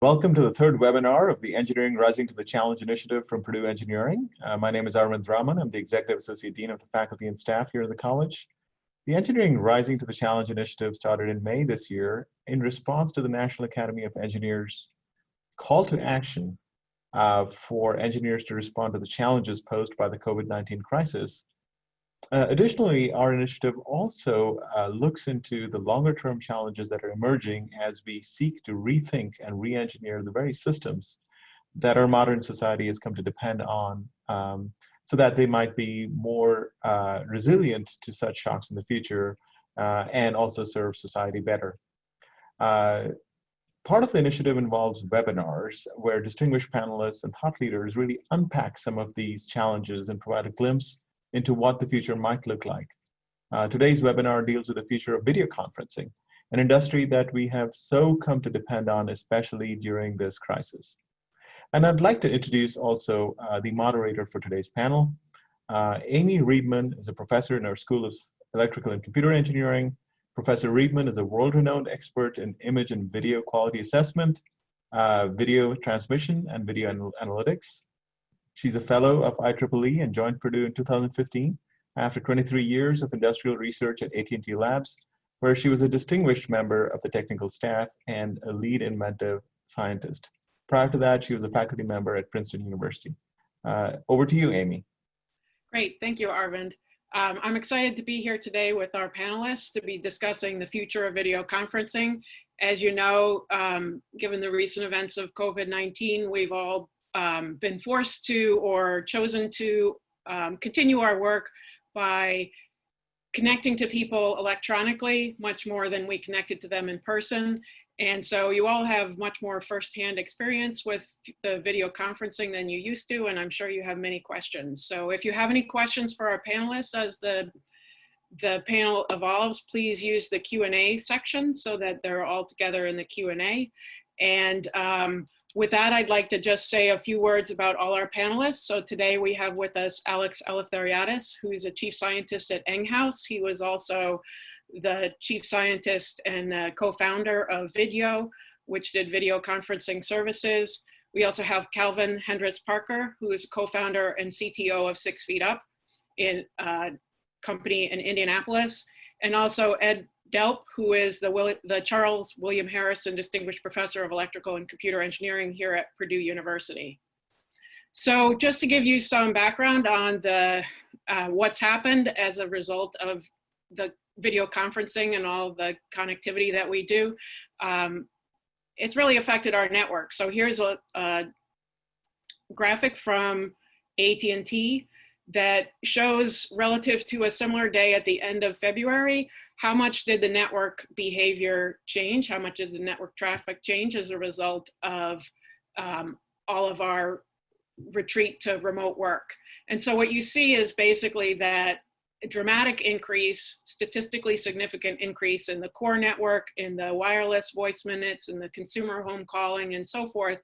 Welcome to the third webinar of the Engineering Rising to the Challenge initiative from Purdue Engineering. Uh, my name is Arvind Raman. I'm the Executive Associate Dean of the Faculty and Staff here at the college. The Engineering Rising to the Challenge initiative started in May this year in response to the National Academy of Engineers call to action uh, for engineers to respond to the challenges posed by the COVID-19 crisis uh, additionally, our initiative also uh, looks into the longer term challenges that are emerging as we seek to rethink and re-engineer the very systems that our modern society has come to depend on um, so that they might be more uh, resilient to such shocks in the future uh, and also serve society better. Uh, part of the initiative involves webinars where distinguished panelists and thought leaders really unpack some of these challenges and provide a glimpse into what the future might look like. Uh, today's webinar deals with the future of video conferencing, an industry that we have so come to depend on, especially during this crisis. And I'd like to introduce also uh, the moderator for today's panel. Uh, Amy Reibman is a professor in our School of Electrical and Computer Engineering. Professor Reibman is a world-renowned expert in image and video quality assessment, uh, video transmission, and video anal analytics. She's a fellow of IEEE and joined Purdue in 2015 after 23 years of industrial research at AT&T Labs, where she was a distinguished member of the technical staff and a lead inventive scientist. Prior to that, she was a faculty member at Princeton University. Uh, over to you, Amy. Great, thank you, Arvind. Um, I'm excited to be here today with our panelists to be discussing the future of video conferencing. As you know, um, given the recent events of COVID-19, we've all um, been forced to or chosen to um, continue our work by connecting to people electronically much more than we connected to them in person. And so you all have much more firsthand experience with the video conferencing than you used to, and I'm sure you have many questions. So if you have any questions for our panelists as the, the panel evolves, please use the Q&A section so that they're all together in the Q&A. And um, with that, I'd like to just say a few words about all our panelists. So today we have with us Alex Eleftheriadis, who's a chief scientist at Enghouse. He was also the chief scientist and uh, co-founder of Vidyo, which did video conferencing services. We also have Calvin Hendricks Parker, who is co-founder and CTO of Six Feet Up, in a uh, company in Indianapolis, and also Ed Delp, who is the, the Charles William Harrison Distinguished Professor of Electrical and Computer Engineering here at Purdue University. So just to give you some background on the uh, what's happened as a result of the video conferencing and all the connectivity that we do, um, it's really affected our network. So here's a, a graphic from AT&T that shows relative to a similar day at the end of February, how much did the network behavior change? How much did the network traffic change as a result of um, all of our retreat to remote work? And so what you see is basically that dramatic increase, statistically significant increase in the core network, in the wireless voice minutes, in the consumer home calling and so forth.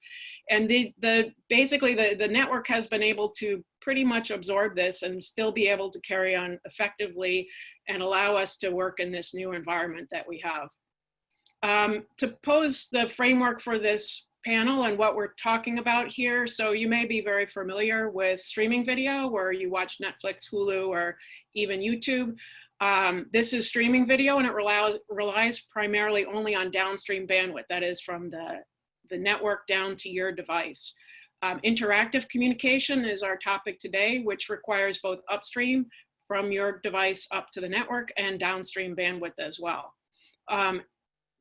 And the, the basically the, the network has been able to pretty much absorb this and still be able to carry on effectively and allow us to work in this new environment that we have. Um, to pose the framework for this panel and what we're talking about here. So you may be very familiar with streaming video where you watch Netflix, Hulu, or even YouTube. Um, this is streaming video and it relies, relies primarily only on downstream bandwidth, that is from the, the network down to your device. Um, interactive communication is our topic today, which requires both upstream from your device up to the network and downstream bandwidth as well. Um,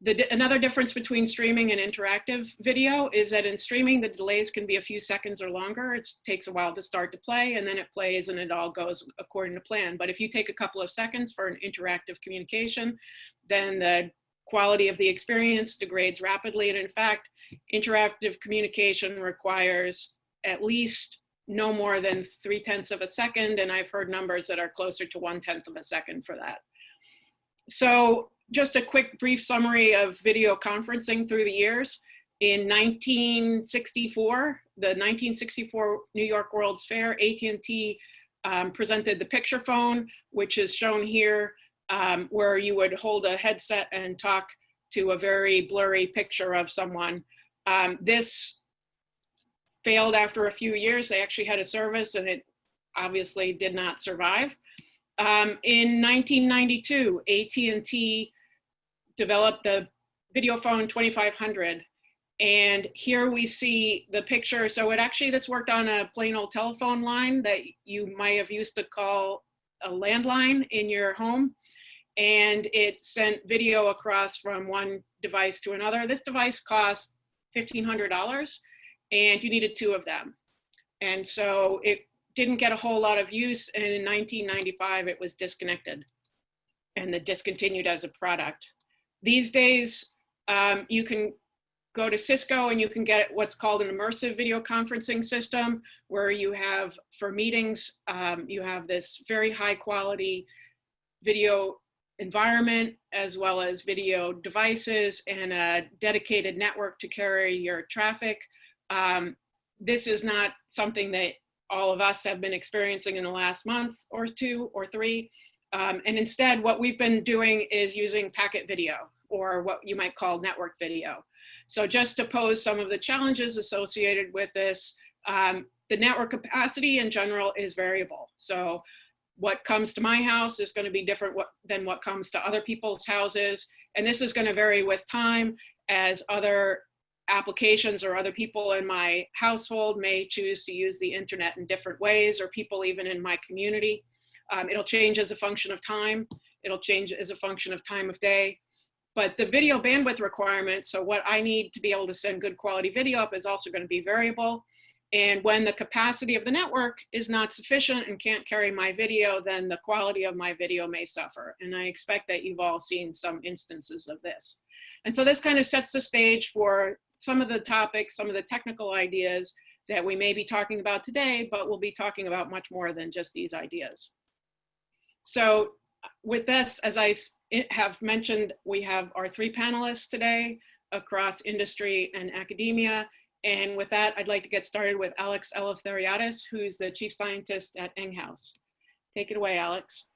the, another difference between streaming and interactive video is that in streaming, the delays can be a few seconds or longer. It takes a while to start to play and then it plays and it all goes according to plan. But if you take a couple of seconds for an interactive communication, then the quality of the experience degrades rapidly. And in fact, interactive communication requires at least no more than three tenths of a second. And I've heard numbers that are closer to one tenth of a second for that. So just a quick brief summary of video conferencing through the years. In 1964, the 1964 New York World's Fair, AT&T um, presented the picture phone, which is shown here, um, where you would hold a headset and talk to a very blurry picture of someone. Um, this failed after a few years. They actually had a service and it obviously did not survive. Um, in 1992, AT&T developed the Videophone 2500. And here we see the picture. So it actually, this worked on a plain old telephone line that you might have used to call a landline in your home. And it sent video across from one device to another. This device cost $1,500 and you needed two of them. And so it didn't get a whole lot of use. And in 1995, it was disconnected and it discontinued as a product. These days, um, you can go to Cisco and you can get what's called an immersive video conferencing system where you have, for meetings, um, you have this very high quality video environment as well as video devices and a dedicated network to carry your traffic. Um, this is not something that all of us have been experiencing in the last month or two or three. Um, and instead, what we've been doing is using packet video or what you might call network video. So just to pose some of the challenges associated with this, um, the network capacity in general is variable. So what comes to my house is going to be different what, than what comes to other people's houses. And this is going to vary with time as other applications or other people in my household may choose to use the internet in different ways or people even in my community. Um, it'll change as a function of time. It'll change as a function of time of day. But the video bandwidth requirements, so what I need to be able to send good quality video up is also gonna be variable. And when the capacity of the network is not sufficient and can't carry my video, then the quality of my video may suffer. And I expect that you've all seen some instances of this. And so this kind of sets the stage for some of the topics, some of the technical ideas that we may be talking about today, but we'll be talking about much more than just these ideas. So uh, with this, as I have mentioned, we have our three panelists today across industry and academia. And with that, I'd like to get started with Alex Eleftheriadis, who's the chief scientist at Enghouse. Take it away, Alex.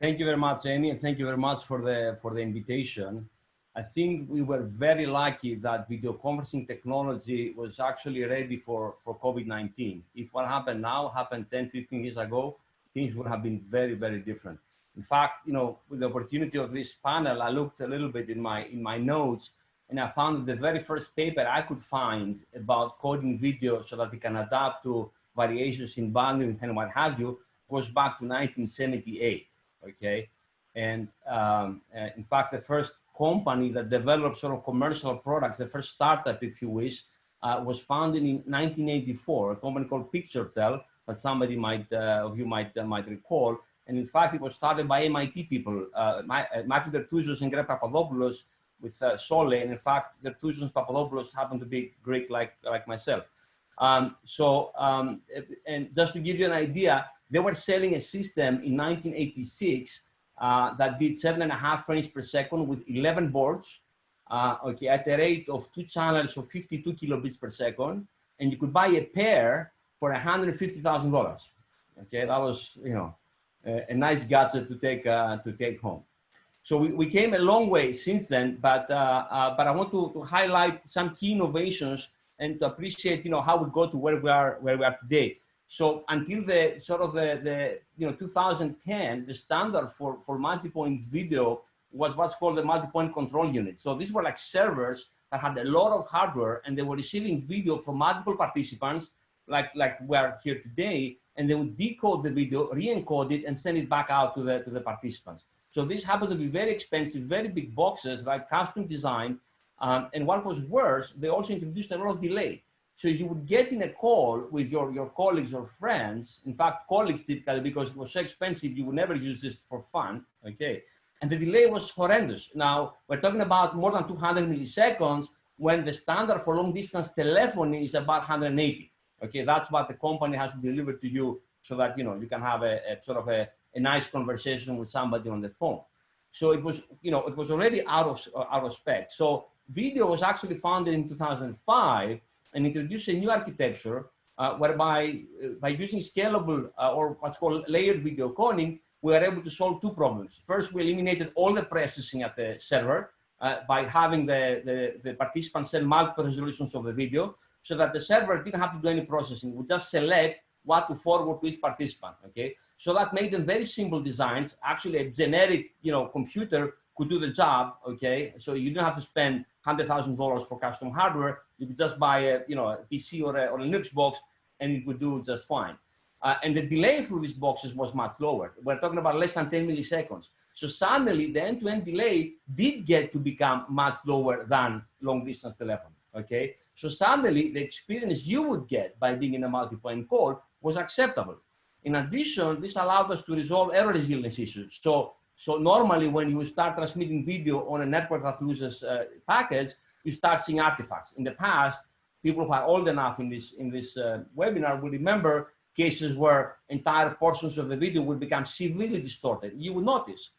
Thank you very much, Amy, and thank you very much for the, for the invitation. I think we were very lucky that video conferencing technology was actually ready for, for COVID-19. If what happened now happened 10, 15 years ago, things would have been very, very different. In fact, you know, with the opportunity of this panel, I looked a little bit in my, in my notes and I found the very first paper I could find about coding video so that it can adapt to variations in bandwidth and what have you goes back to 1978, okay? And um, uh, in fact, the first company that developed sort of commercial products, the first startup, if you wish, uh, was founded in 1984, a company called PictureTel, that somebody might, uh, of you might, uh, might recall. And in fact, it was started by MIT people, uh, uh Michael Dertouzos and Greg Papadopoulos with uh, Sole. And in fact, and Papadopoulos happen to be Greek like, like myself. Um, so, um, and just to give you an idea, they were selling a system in 1986 uh, that did seven and a half frames per second with 11 boards, uh, okay, at a rate of two channels of 52 kilobits per second. And you could buy a pair for $150,000. Okay, that was, you know, a, a nice gadget to take, uh, to take home. So we, we came a long way since then, but, uh, uh, but I want to, to highlight some key innovations and to appreciate, you know, how we got to where we are, where we are today. So until the sort of the, the you know 2010, the standard for, for multi-point video was what's called the multi-point control unit. So these were like servers that had a lot of hardware and they were receiving video from multiple participants like, like we are here today, and they would decode the video, re-encode it, and send it back out to the, to the participants. So this happened to be very expensive, very big boxes, like custom design. Um, and what was worse, they also introduced a lot of delay. So you would get in a call with your, your colleagues or friends, in fact, colleagues typically, because it was so expensive, you would never use this for fun, okay? And the delay was horrendous. Now, we're talking about more than 200 milliseconds when the standard for long distance telephony is about 180. Okay, that's what the company has to deliver to you so that, you know, you can have a, a sort of a, a nice conversation with somebody on the phone. So it was, you know, it was already out of, out of spec. So Vidyo was actually founded in 2005 and introduced a new architecture uh, whereby uh, by using scalable uh, or what's called layered video coding, we are able to solve two problems. First, we eliminated all the processing at the server uh, by having the, the, the participants send multiple resolutions of the video so that the server didn't have to do any processing. We just select what to forward to each participant, okay? So that made them very simple designs. Actually, a generic, you know, computer could do the job, okay? So you don't have to spend $100,000 for custom hardware. You could just buy a, you know, a PC or a, or a Linux box and it would do just fine. Uh, and the delay through these boxes was much lower. We're talking about less than 10 milliseconds. So suddenly the end-to-end -end delay did get to become much lower than long distance telephony, okay? So suddenly the experience you would get by being in a multi-point call was acceptable. In addition, this allowed us to resolve error resilience issues. So, so normally when you start transmitting video on a network that loses uh, packets, you start seeing artifacts. In the past, people who are old enough in this, in this uh, webinar will remember cases where entire portions of the video would become severely distorted. You would notice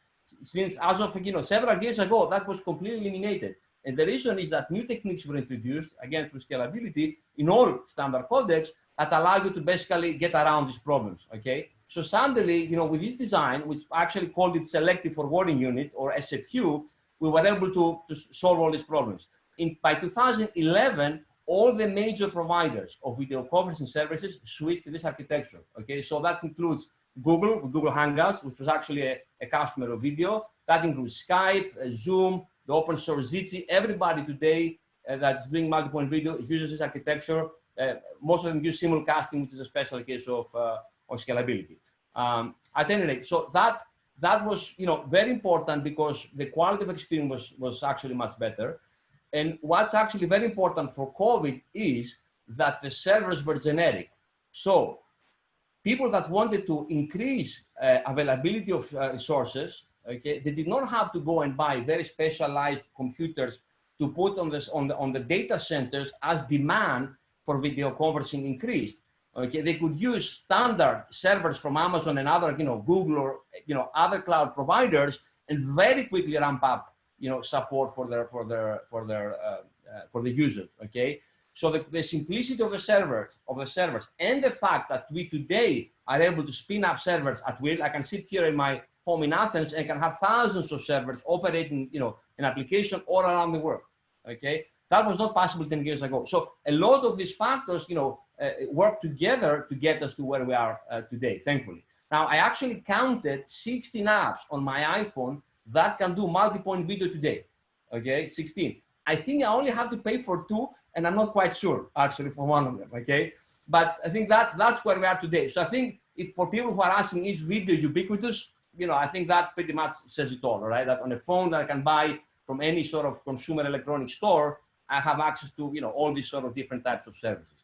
since as of you know several years ago that was completely eliminated and the reason is that new techniques were introduced again through scalability in all standard codecs that allow you to basically get around these problems okay so suddenly you know with this design which actually called it selective forwarding unit or sfu we were able to, to solve all these problems in by 2011 all the major providers of video conferencing services switched to this architecture okay so that includes Google, Google Hangouts, which was actually a, a customer of video. That includes Skype, uh, Zoom, the open source Jitsi. Everybody today uh, that's doing multi-point Vidyo uses this architecture. Uh, most of them use simulcasting, which is a special case of, uh, of scalability. Um, at any rate, so that that was you know very important because the quality of experience was, was actually much better. And what's actually very important for COVID is that the servers were generic. So people that wanted to increase uh, availability of uh, resources, okay, they did not have to go and buy very specialized computers to put on this on the on the data centers as demand for video conferencing increased. Okay, they could use standard servers from Amazon and other, you know, Google or you know other cloud providers, and very quickly ramp up, you know, support for their for their for their uh, uh for the users. Okay, so the, the, simplicity of the servers, of the servers, and the fact that we today are able to spin up servers at will. I can sit here in my home in Athens and can have thousands of servers operating, you know, an application all around the world. Okay, that was not possible 10 years ago. So a lot of these factors, you know, uh, work together to get us to where we are uh, today, thankfully. Now, I actually counted 16 apps on my iPhone that can do multi-point video today. Okay, 16. I think I only have to pay for two, and I'm not quite sure actually for one of them. Okay, but I think that that's where we are today. So I think if for people who are asking is video ubiquitous, you know, I think that pretty much says it all. Right, that on a phone that I can buy from any sort of consumer electronic store, I have access to you know all these sort of different types of services.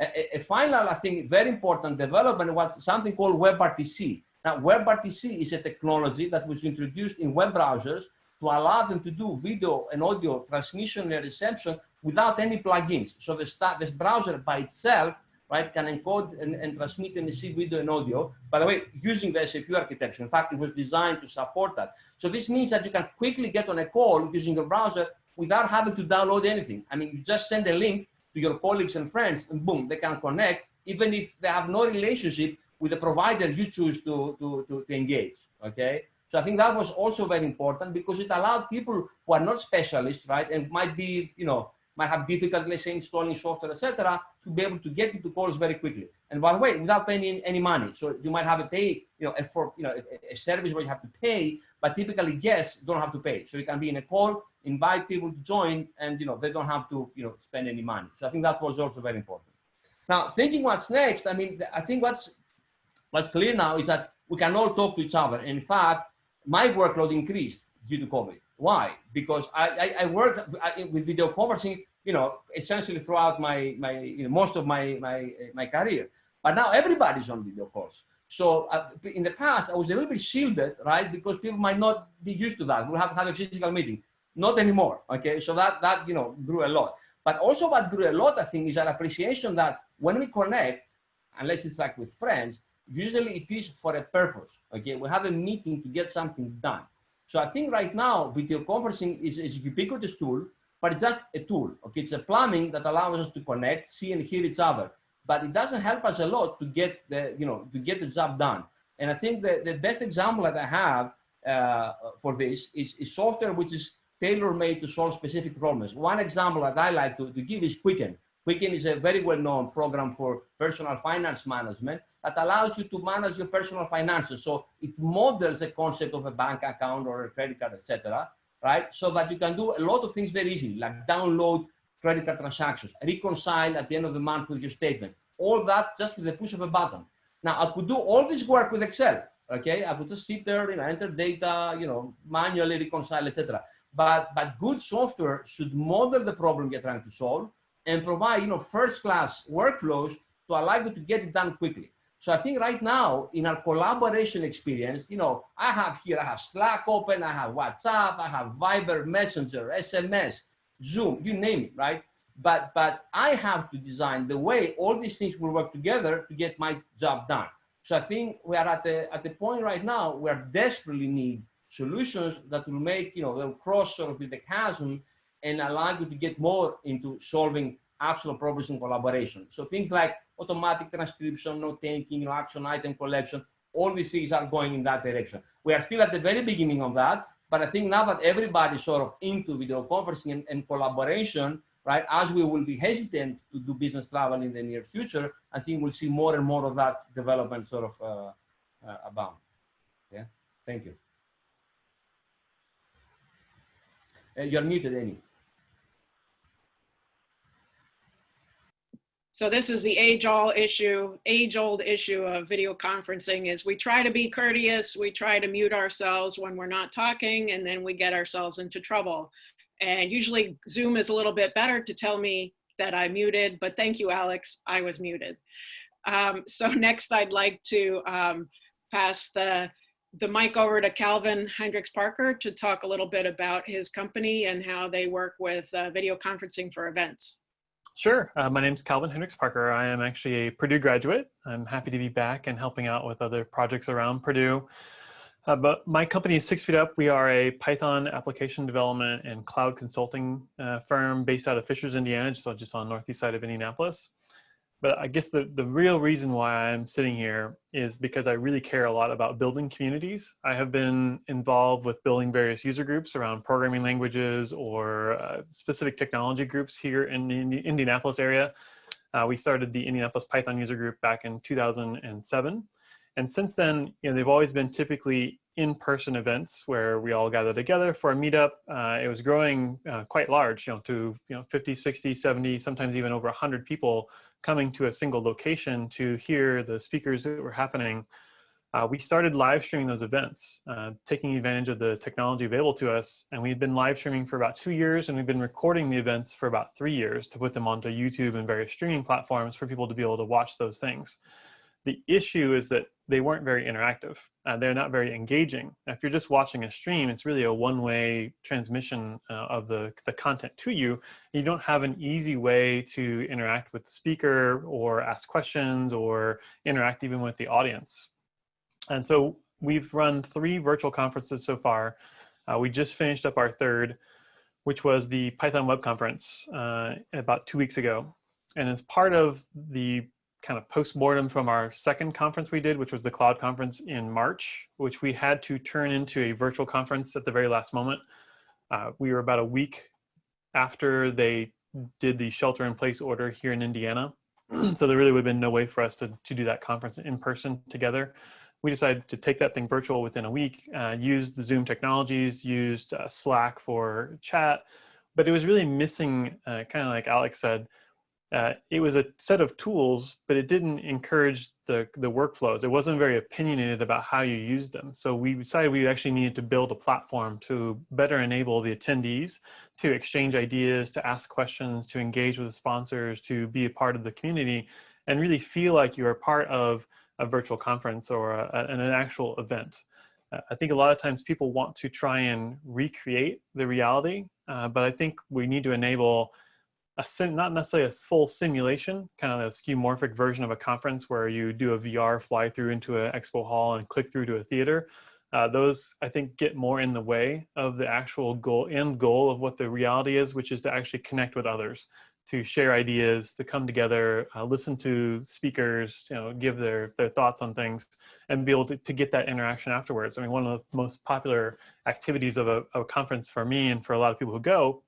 A, a final, I think, very important development was something called WebRTC. Now, WebRTC is a technology that was introduced in web browsers to allow them to do video and audio transmission and reception without any plugins. So the this browser by itself, right, can encode and, and, transmit and receive video and audio. By the way, using the SFU architecture. In fact, it was designed to support that. So this means that you can quickly get on a call using your browser without having to download anything. I mean, you just send a link to your colleagues and friends and boom, they can connect even if they have no relationship with the provider you choose to, to, to, to engage, okay? So I think that was also very important because it allowed people who are not specialists, right, and might be, you know, might have difficulty, let's say, installing software, etc., to be able to get into calls very quickly. And by the way, without paying any money. So you might have a pay, you know, a for, you know, a, a service where you have to pay, but typically guests don't have to pay. So you can be in a call, invite people to join, and you know, they don't have to, you know, spend any money. So I think that was also very important. Now, thinking what's next, I mean, I think what's what's clear now is that we can all talk to each other. In fact, my workload increased due to COVID. Why? Because I, I, I worked with video conferencing, you know, essentially throughout my, my you know, most of my, my, my career. But now everybody's on video calls. So uh, in the past, I was a little bit shielded, right? Because people might not be used to that. We'll have to have a physical meeting. Not anymore, okay? So that, that you know, grew a lot. But also what grew a lot, I think, is an appreciation that when we connect, unless it's like with friends, usually it is for a purpose. Okay, we have a meeting to get something done. So I think right now video conferencing is, is a ubiquitous tool, but it's just a tool. Okay, it's a plumbing that allows us to connect, see, and hear each other. But it doesn't help us a lot to get the you know to get the job done. And I think the, the best example that I have uh, for this is, is software which is tailor-made to solve specific problems. One example that I like to, to give is Quicken. Quicken is a very well-known program for personal finance management that allows you to manage your personal finances. So it models the concept of a bank account or a credit card, etc. Right? So that you can do a lot of things very easily, like download credit card transactions, reconcile at the end of the month with your statement. All that just with the push of a button. Now I could do all this work with Excel. Okay, I could just sit there, you know, enter data, you know, manually reconcile, etc. But but good software should model the problem you're trying to solve and provide, you know, first-class workflows to allow you to get it done quickly. So I think right now in our collaboration experience, you know, I have here, I have Slack open, I have WhatsApp, I have Viber, Messenger, SMS, Zoom, you name it, right? But, but I have to design the way all these things will work together to get my job done. So I think we are at the, at the point right now where desperately need solutions that will make, you know, they'll cross sort of the chasm and allow you to get more into solving actual problems in collaboration. So things like automatic transcription, note taking, you know, action item collection, all these things are going in that direction. We are still at the very beginning of that, but I think now that everybody's sort of into video conferencing and, and collaboration, right, as we will be hesitant to do business travel in the near future, I think we'll see more and more of that development sort of uh, uh, abound. Yeah, thank you. Uh, you're muted, Amy. So this is the age-old issue, age-old issue of video conferencing is we try to be courteous, we try to mute ourselves when we're not talking, and then we get ourselves into trouble. And usually Zoom is a little bit better to tell me that I muted, but thank you, Alex, I was muted. Um, so next I'd like to um, pass the, the mic over to Calvin Hendricks Parker to talk a little bit about his company and how they work with uh, video conferencing for events. Sure. Uh, my name is Calvin Hendricks Parker. I am actually a Purdue graduate. I'm happy to be back and helping out with other projects around Purdue. Uh, but my company is Six Feet Up. We are a Python application development and cloud consulting uh, firm based out of Fishers, Indiana, just on, the northeast side of Indianapolis but I guess the, the real reason why I'm sitting here is because I really care a lot about building communities. I have been involved with building various user groups around programming languages or uh, specific technology groups here in the Indianapolis area. Uh, we started the Indianapolis Python user group back in 2007. And since then, you know, they've always been typically in-person events where we all gather together for a meetup. Uh, it was growing uh, quite large, you know, to you know 50, 60, 70, sometimes even over 100 people coming to a single location to hear the speakers that were happening. Uh, we started live streaming those events, uh, taking advantage of the technology available to us. And we've been live streaming for about two years, and we've been recording the events for about three years to put them onto YouTube and various streaming platforms for people to be able to watch those things. The issue is that they weren't very interactive. Uh, they're not very engaging. If you're just watching a stream, it's really a one-way transmission uh, of the, the content to you. You don't have an easy way to interact with the speaker or ask questions or interact even with the audience. And so we've run three virtual conferences so far. Uh, we just finished up our third, which was the Python Web Conference uh, about two weeks ago. And as part of the kind of post-mortem from our second conference we did, which was the cloud conference in March, which we had to turn into a virtual conference at the very last moment. Uh, we were about a week after they did the shelter in place order here in Indiana. so there really would have been no way for us to, to do that conference in person together. We decided to take that thing virtual within a week, uh, used the Zoom technologies, used uh, Slack for chat, but it was really missing, uh, kind of like Alex said, uh, it was a set of tools, but it didn't encourage the, the workflows. It wasn't very opinionated about how you use them. So we decided we actually needed to build a platform to better enable the attendees to exchange ideas, to ask questions, to engage with the sponsors, to be a part of the community, and really feel like you're part of a virtual conference or a, an actual event. Uh, I think a lot of times people want to try and recreate the reality, uh, but I think we need to enable a sim, not necessarily a full simulation, kind of a skeuomorphic version of a conference where you do a VR fly through into an expo hall and click through to a theater. Uh, those I think get more in the way of the actual goal end goal of what the reality is, which is to actually connect with others, to share ideas, to come together, uh, listen to speakers, you know, give their their thoughts on things, and be able to, to get that interaction afterwards. I mean, one of the most popular activities of a, of a conference for me and for a lot of people who go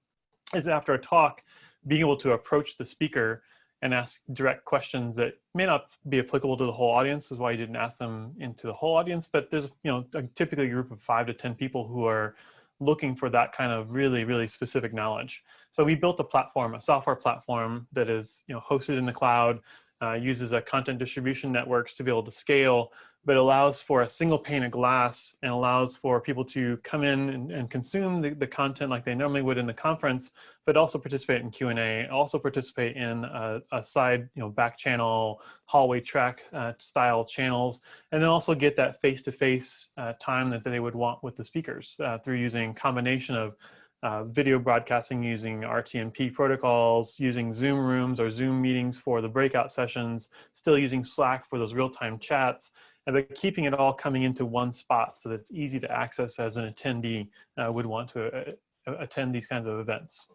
is after a talk, being able to approach the speaker and ask direct questions that may not be applicable to the whole audience is why you didn't ask them into the whole audience. But there's you know a, typically a group of five to ten people who are looking for that kind of really really specific knowledge. So we built a platform a software platform that is you know hosted in the cloud uh, uses a content distribution networks to be able to scale but allows for a single pane of glass and allows for people to come in and, and consume the, the, content like they normally would in the conference, but also participate in Q&A, also participate in a, a, side, you know, back channel, hallway track uh, style channels, and then also get that face-to-face -face, uh, time that they would want with the speakers uh, through using combination of uh, video broadcasting using RTMP protocols, using Zoom rooms or Zoom meetings for the breakout sessions, still using Slack for those real-time chats, and but keeping it all coming into one spot so that it's easy to access as an attendee uh, would want to uh, attend these kinds of events.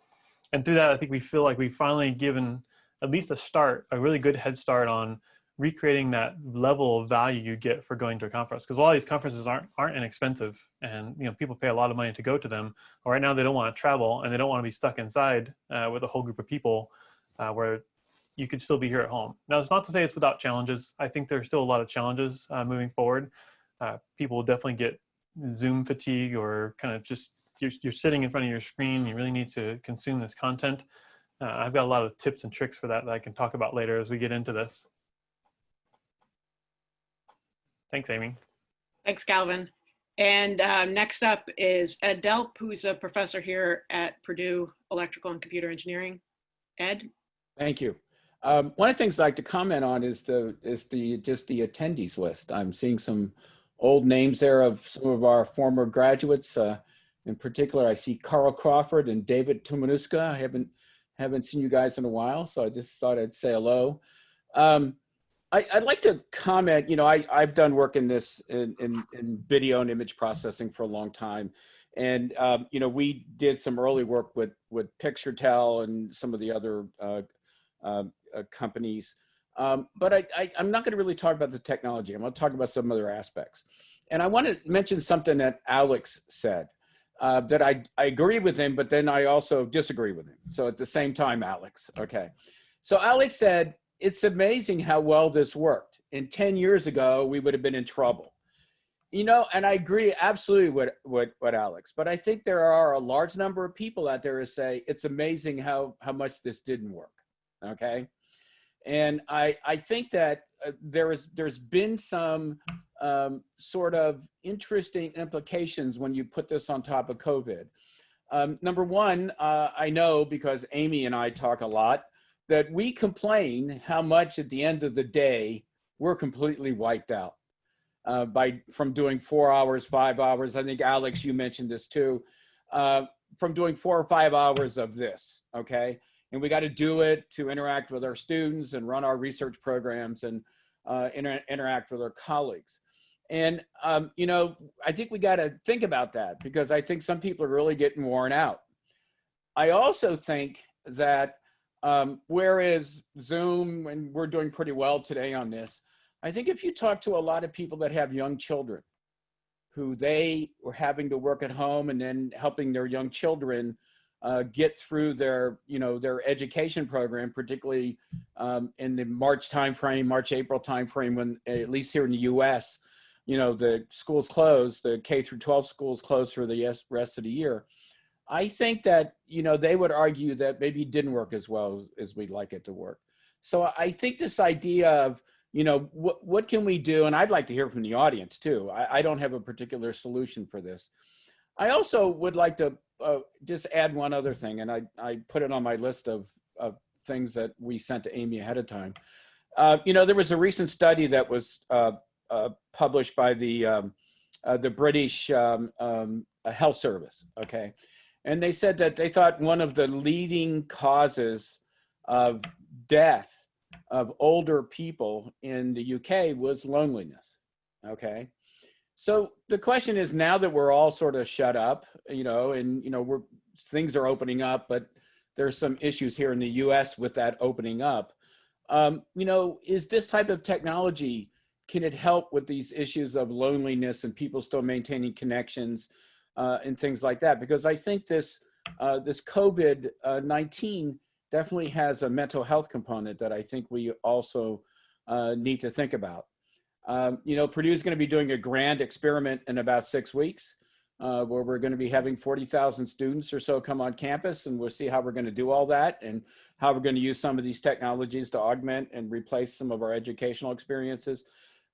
And through that, I think we feel like we've finally given at least a start, a really good head start on recreating that level of value you get for going to a conference because a lot of these conferences aren't aren't inexpensive and you know people pay a lot of money to go to them or right now they don't want to travel and they don't want to be stuck inside uh, with a whole group of people uh, where you could still be here at home. Now, it's not to say it's without challenges. I think there's still a lot of challenges uh, moving forward. Uh, people will definitely get Zoom fatigue or kind of just you're, you're sitting in front of your screen. You really need to consume this content. Uh, I've got a lot of tips and tricks for that that I can talk about later as we get into this. Thanks, Amy. Thanks, Calvin. And um, next up is Ed Delp, who's a professor here at Purdue Electrical and Computer Engineering. Ed? Thank you. Um, one of the things I'd like to comment on is the is the just the attendees list. I'm seeing some old names there of some of our former graduates. Uh, in particular, I see Carl Crawford and David Tumanuska. I haven't haven't seen you guys in a while, so I just thought I'd say hello. Um, I, would like to comment, you know, I, I've done work in this in, in, in video and image processing for a long time. And, um, you know, we did some early work with, with PictureTel and some of the other uh, uh, uh, companies. Um, but I, I, am not going to really talk about the technology. I'm going to talk about some other aspects. And I want to mention something that Alex said uh, that I, I agree with him, but then I also disagree with him. So at the same time, Alex, okay. So Alex said, it's amazing how well this worked. And 10 years ago, we would have been in trouble. You know, and I agree absolutely with, with, with Alex, but I think there are a large number of people out there who say it's amazing how, how much this didn't work, okay? And I, I think that uh, there is, there's been some um, sort of interesting implications when you put this on top of COVID. Um, number one, uh, I know because Amy and I talk a lot, that we complain how much at the end of the day, we're completely wiped out uh, by from doing four hours, five hours. I think Alex, you mentioned this too, uh, from doing four or five hours of this, okay? and we got to do it to interact with our students and run our research programs and uh, inter interact with our colleagues. And, um, you know, I think we got to think about that because I think some people are really getting worn out. I also think that um, whereas Zoom, and we're doing pretty well today on this, I think if you talk to a lot of people that have young children who they were having to work at home and then helping their young children uh, get through their, you know, their education program, particularly um, in the March timeframe, March, April timeframe, when at least here in the U.S., you know, the schools closed, the K through 12 schools closed for the rest of the year. I think that, you know, they would argue that maybe it didn't work as well as, as we'd like it to work. So I think this idea of, you know, what, what can we do? And I'd like to hear from the audience too. I, I don't have a particular solution for this. I also would like to uh, just add one other thing, and I, I put it on my list of, of things that we sent to Amy ahead of time. Uh, you know, there was a recent study that was uh, uh published by the, um, uh, the British um, um, Health Service, okay? And they said that they thought one of the leading causes of death of older people in the UK was loneliness, okay? So the question is now that we're all sort of shut up, you know, and, you know, we're, things are opening up, but there's some issues here in the US with that opening up. Um, you know, is this type of technology, can it help with these issues of loneliness and people still maintaining connections uh, and things like that? Because I think this, uh, this COVID-19 definitely has a mental health component that I think we also uh, need to think about. Um, you know, Purdue is going to be doing a grand experiment in about six weeks uh, where we're going to be having 40,000 students or so come on campus and we'll see how we're going to do all that and how we're going to use some of these technologies to augment and replace some of our educational experiences.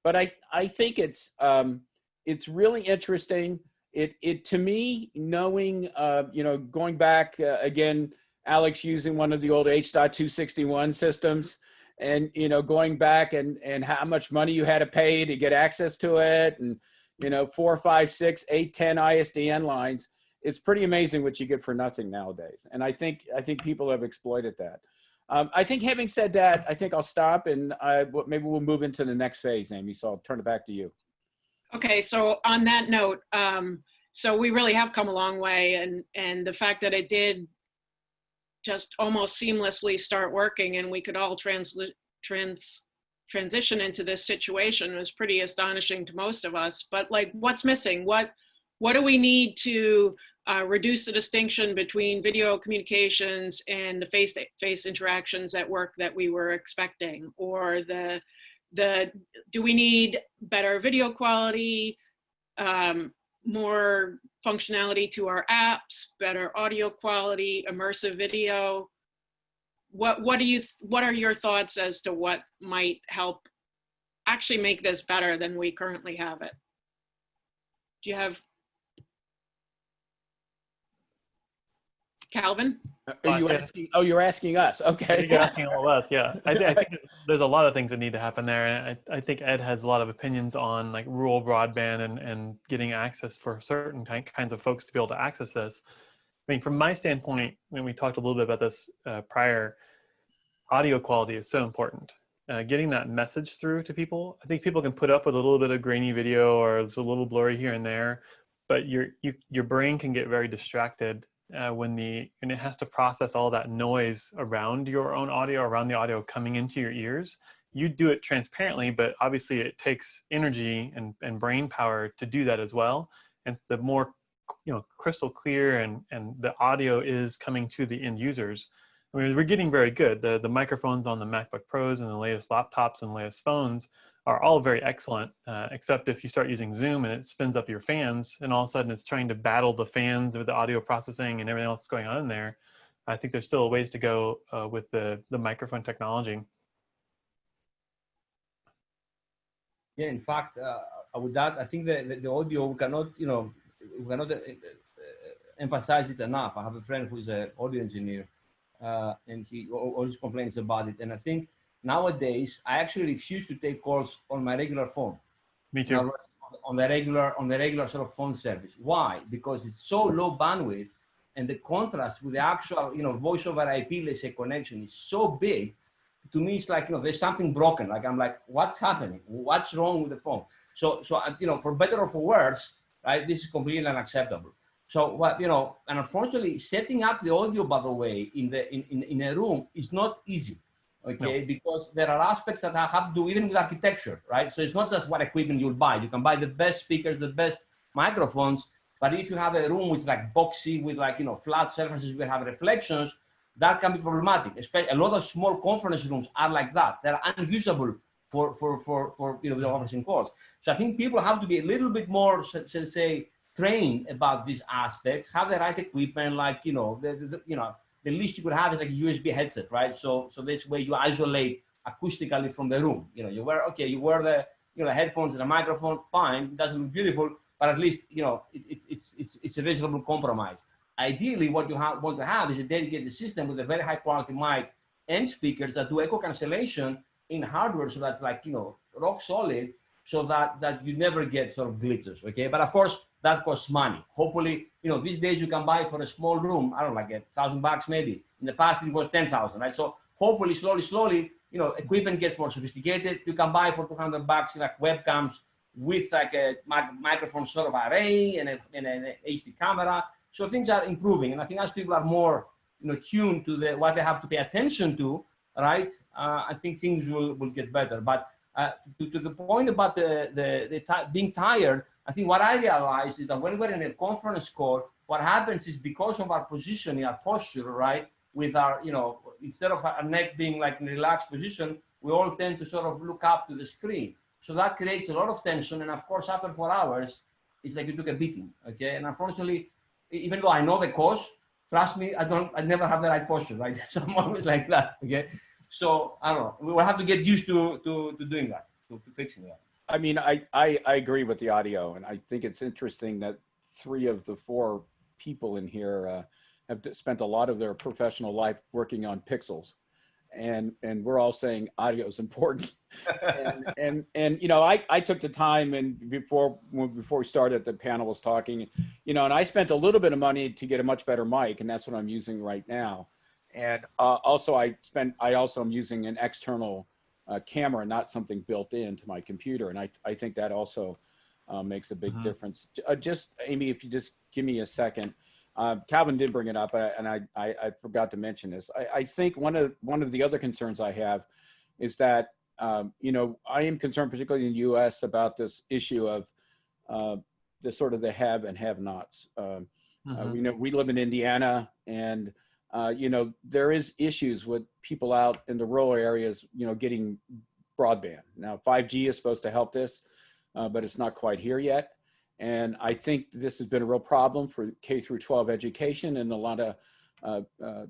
But I, I think it's, um, it's really interesting. It, it to me, knowing, uh, you know, going back uh, again, Alex using one of the old H.261 systems and, you know, going back and, and how much money you had to pay to get access to it and, you know, four, five, six, eight, 10 ISDN lines. It's pretty amazing what you get for nothing nowadays. And I think, I think people have exploited that. Um, I think having said that, I think I'll stop and I, maybe we'll move into the next phase, Amy. So I'll turn it back to you. Okay, so on that note, um, so we really have come a long way and, and the fact that it did just almost seamlessly start working and we could all trans, trans, transition into this situation was pretty astonishing to most of us. But like, what's missing? What, what do we need to uh, reduce the distinction between video communications and the face-to-face -face interactions at work that we were expecting? Or the, the do we need better video quality, um, more functionality to our apps, better audio quality, immersive video? What, what do you, what are your thoughts as to what might help actually make this better than we currently have it? Do you have Calvin? Are you asking, oh, you're asking us. Okay. You're asking all of us. Yeah. I, th I, think there's a lot of things that need to happen there. And I, I, think Ed has a lot of opinions on like rural broadband and, and getting access for certain kinds of folks to be able to access this. I mean, from my standpoint, when we talked a little bit about this uh, prior, audio quality is so important. Uh, getting that message through to people. I think people can put up with a little bit of grainy video or it's a little blurry here and there, but your, you, your brain can get very distracted uh, when the and it has to process all that noise around your own audio around the audio coming into your ears you do it transparently but obviously it takes energy and, and brain power to do that as well and the more you know crystal clear and and the audio is coming to the end users I mean, we're getting very good. The, the microphones on the MacBook Pros and the latest laptops and latest phones are all very excellent, uh, except if you start using Zoom and it spins up your fans and all of a sudden it's trying to battle the fans with the audio processing and everything else that's going on in there. I think there's still ways to go uh, with the, the microphone technology. Yeah, in fact, uh, with that, I think the, the, the, audio, we cannot, you know, we cannot uh, uh, emphasize it enough. I have a friend who's an audio engineer uh, and he always complains about it. And I think nowadays I actually refuse to take calls on my regular phone. Me too. On the regular, on the regular sort of phone service. Why? Because it's so low bandwidth, and the contrast with the actual, you know, voice over IP, let's say, connection is so big. To me, it's like you know, there's something broken. Like I'm like, what's happening? What's wrong with the phone? So, so uh, you know, for better or for worse, right? This is completely unacceptable. So what, you know, and unfortunately setting up the audio, by the way, in the, in, in, in a room is not easy, okay? No. Because there are aspects that I have to do even with architecture, right? So it's not just what equipment you'll buy. You can buy the best speakers, the best microphones, but if you have a room with like boxy, with like, you know, flat surfaces, where have reflections, that can be problematic. Especially a lot of small conference rooms are like that. They're unusable for, for, for, for you know, the conferencing calls. So I think people have to be a little bit more, say, trained about these aspects, have the right equipment, like, you know, the, the, you know, the least you could have is like a USB headset, right? So, so this way you isolate acoustically from the room. You know, you wear, okay, you wear the, you know, headphones and a microphone, fine, it doesn't look beautiful, but at least, you know, it, it, it's, it's, it's a reasonable compromise. Ideally, what you have, want to have is a dedicated system with a very high quality mic and speakers that do echo cancellation in hardware so that's like, you know, rock solid so that, that you never get sort of glitches, okay? But of course, that costs money. Hopefully, you know, these days you can buy for a small room, I don't know, like a thousand bucks maybe. In the past, it was 10,000, right? So hopefully, slowly, slowly, you know, equipment gets more sophisticated. You can buy for 200 bucks like webcams with like a microphone sort of array and, a, and an HD camera. So things are improving. And I think as people are more, you know, tuned to the what they have to pay attention to, right? Uh, I think things will will get better. But uh, to, to the point about the the, the being tired, I think what I realized is that when we're in a conference call, what happens is because of our positioning, our posture, right? With our, you know, instead of our neck being like in a relaxed position, we all tend to sort of look up to the screen. So that creates a lot of tension. And of course, after four hours, it's like you took a beating. Okay. And unfortunately, even though I know the cause, trust me, I don't, I never have the right posture, right? So I'm always like that. Okay. So I don't know. We will have to get used to to, to doing that, to, to fixing that. I mean, I, I, I agree with the audio and I think it's interesting that three of the four people in here uh, have spent a lot of their professional life working on pixels. And, and we're all saying audio is important. and, and, and, you know, I, I took the time and before, before we started, the panel was talking, you know, and I spent a little bit of money to get a much better mic and that's what I'm using right now. And uh, also I spent, I also am using an external uh, camera, not something built into my computer. And I, I think that also uh, makes a big Mhm. difference. Uh, just, Amy, if you just give me a second. Uh, Calvin did bring it up, uh, and I, I, I forgot to mention this. I, I think one of one of the other concerns I have is that um, you know I am concerned, particularly in the U.S., about this issue of uh, the sort of the have and have-nots. Um, uh, Mhm. we know we live in Indiana, and uh, you know there is issues with people out in the rural areas, you know, getting broadband. Now, 5G is supposed to help this, uh, but it's not quite here yet. And I think this has been a real problem for K through 12 education and a lot of uh, uh,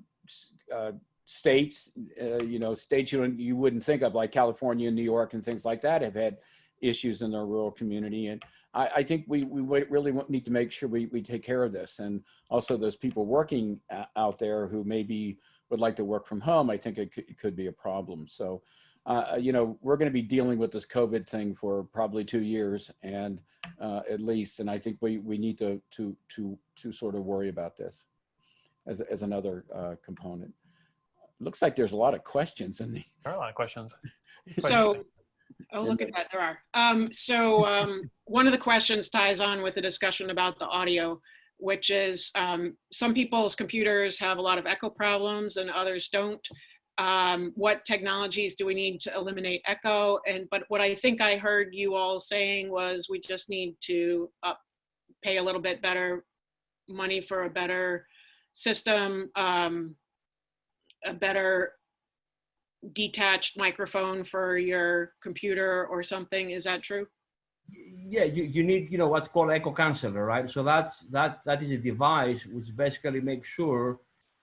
uh, states. You know, states you you wouldn't think of, like California, and New York, and things like that, have had issues in their rural community. And I, I think we we really need to make sure we we take care of this. And also those people working uh, out there who maybe would like to work from home, I think it could, it could be a problem. So, uh, you know, we're going to be dealing with this COVID thing for probably two years and uh, at least. And I think we, we need to, to, to, to sort of worry about this as, as another uh, component. Looks like there's a lot of questions in the. There are a lot of questions. So, oh, look at that, there are. Um, so, um, one of the questions ties on with the discussion about the audio, which is, um, some people's computers have a lot of echo problems and others don't. Um, what technologies do we need to eliminate echo? And, but what I think I heard you all saying was we just need to up, pay a little bit better money for a better system, um, a better detached microphone for your computer or something. Is that true? yeah you, you need you know what's called echo canceller right so that's that that is a device which basically makes sure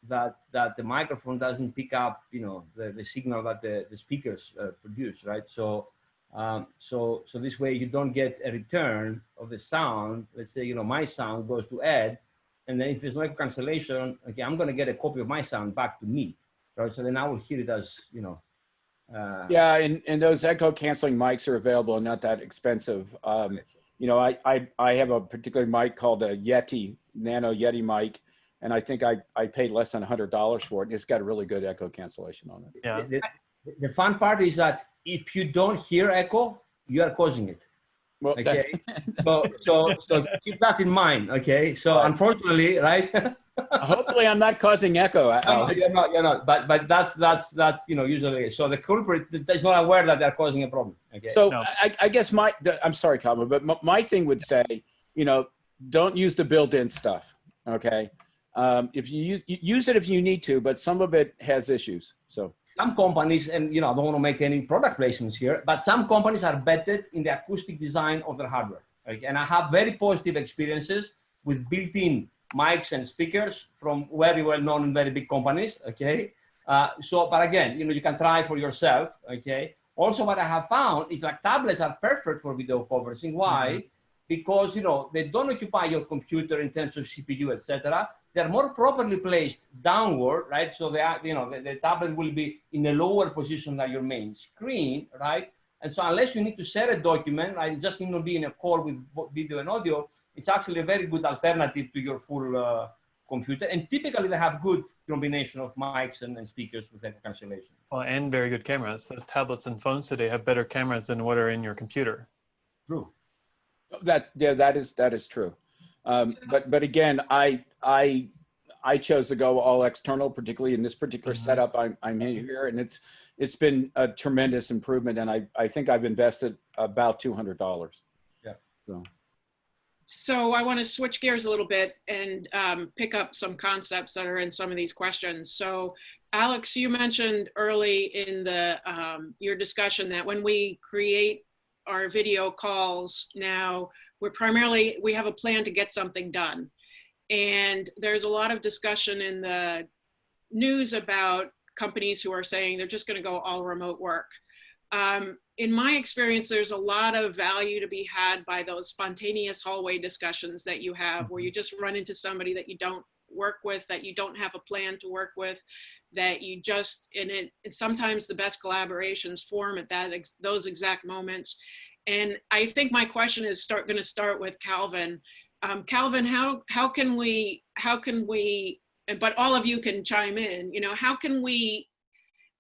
that that the microphone doesn't pick up you know the, the signal that the, the speakers uh, produce right so um, so so this way you don't get a return of the sound let's say you know my sound goes to ed and then if there's no cancellation okay i'm going to get a copy of my sound back to me right so then i will hear it as you know uh, Yeah, and, and those echo canceling mics are available and not that expensive. Um, you know, I, I, I have a particular mic called a Yeti, Nano Yeti mic, and I think I, I paid less than hundred dollars for it. and It's got a really good echo cancellation on it. Yeah. The, the fun part is that if you don't hear echo, you are causing it. Well, that- Okay. So, so, so keep that in mind. Okay. So Right. unfortunately, right? hopefully I'm not causing echo. no, you're not, you're not. But, but that's, that's, that's, you know, usually, so the culprit is not aware that they're causing a problem. Okay. So No. I, I guess my, the- I'm sorry, Calvin, but my, my thing would say, you know, don't use the built-in stuff. Okay. Um, if you use, you use it if you need to, but some of it has issues. So some companies, and you know, I don't want to make any product placements here, but some companies are betted in the acoustic design of their hardware. Okay? And I have very positive experiences with built-in mics and speakers from very well-known and very big companies. Okay, uh, so but again, you know, you can try for yourself. Okay. Also, what I have found is like tablets are perfect for video conferencing. Why? Because you know they don't occupy your computer in terms of CPU, etc they're more properly placed downward, right? So they are, you know, the, the, tablet will be in a lower position than your main screen, right? And so unless you need to share a document, right, just need to be in a call with video and audio, it's actually a very good alternative to your full uh, computer. And typically they have good combination of mics and, and speakers with echo cancellation. Well, and very good cameras. Those tablets and phones today have better cameras than what are in your computer. True. that, yeah, that is, that is true. Um, but, but again, I, I, I chose to go all external, particularly in this particular Mhm. setup. I'm, I'm in here and it's, it's been a tremendous improvement. And I, I think I've invested about $200. Yeah. So I want to switch gears a little bit and um, pick up some concepts that are in some of these questions. So Alex, you mentioned early in the um, your discussion that when we create our video calls now, we're primarily, we have a plan to get something done. And there's a lot of discussion in the news about companies who are saying they're just going to go all remote work. Um, in my experience, there's a lot of value to be had by those spontaneous hallway discussions that you have where you just run into somebody that you don't work with, that you don't have a plan to work with, that you just, and it, sometimes the best collaborations form at that ex, those exact moments. And I think my question is start going to start with Calvin. Um, Calvin, how, how can we, how can we, but all of you can chime in, you know, how can we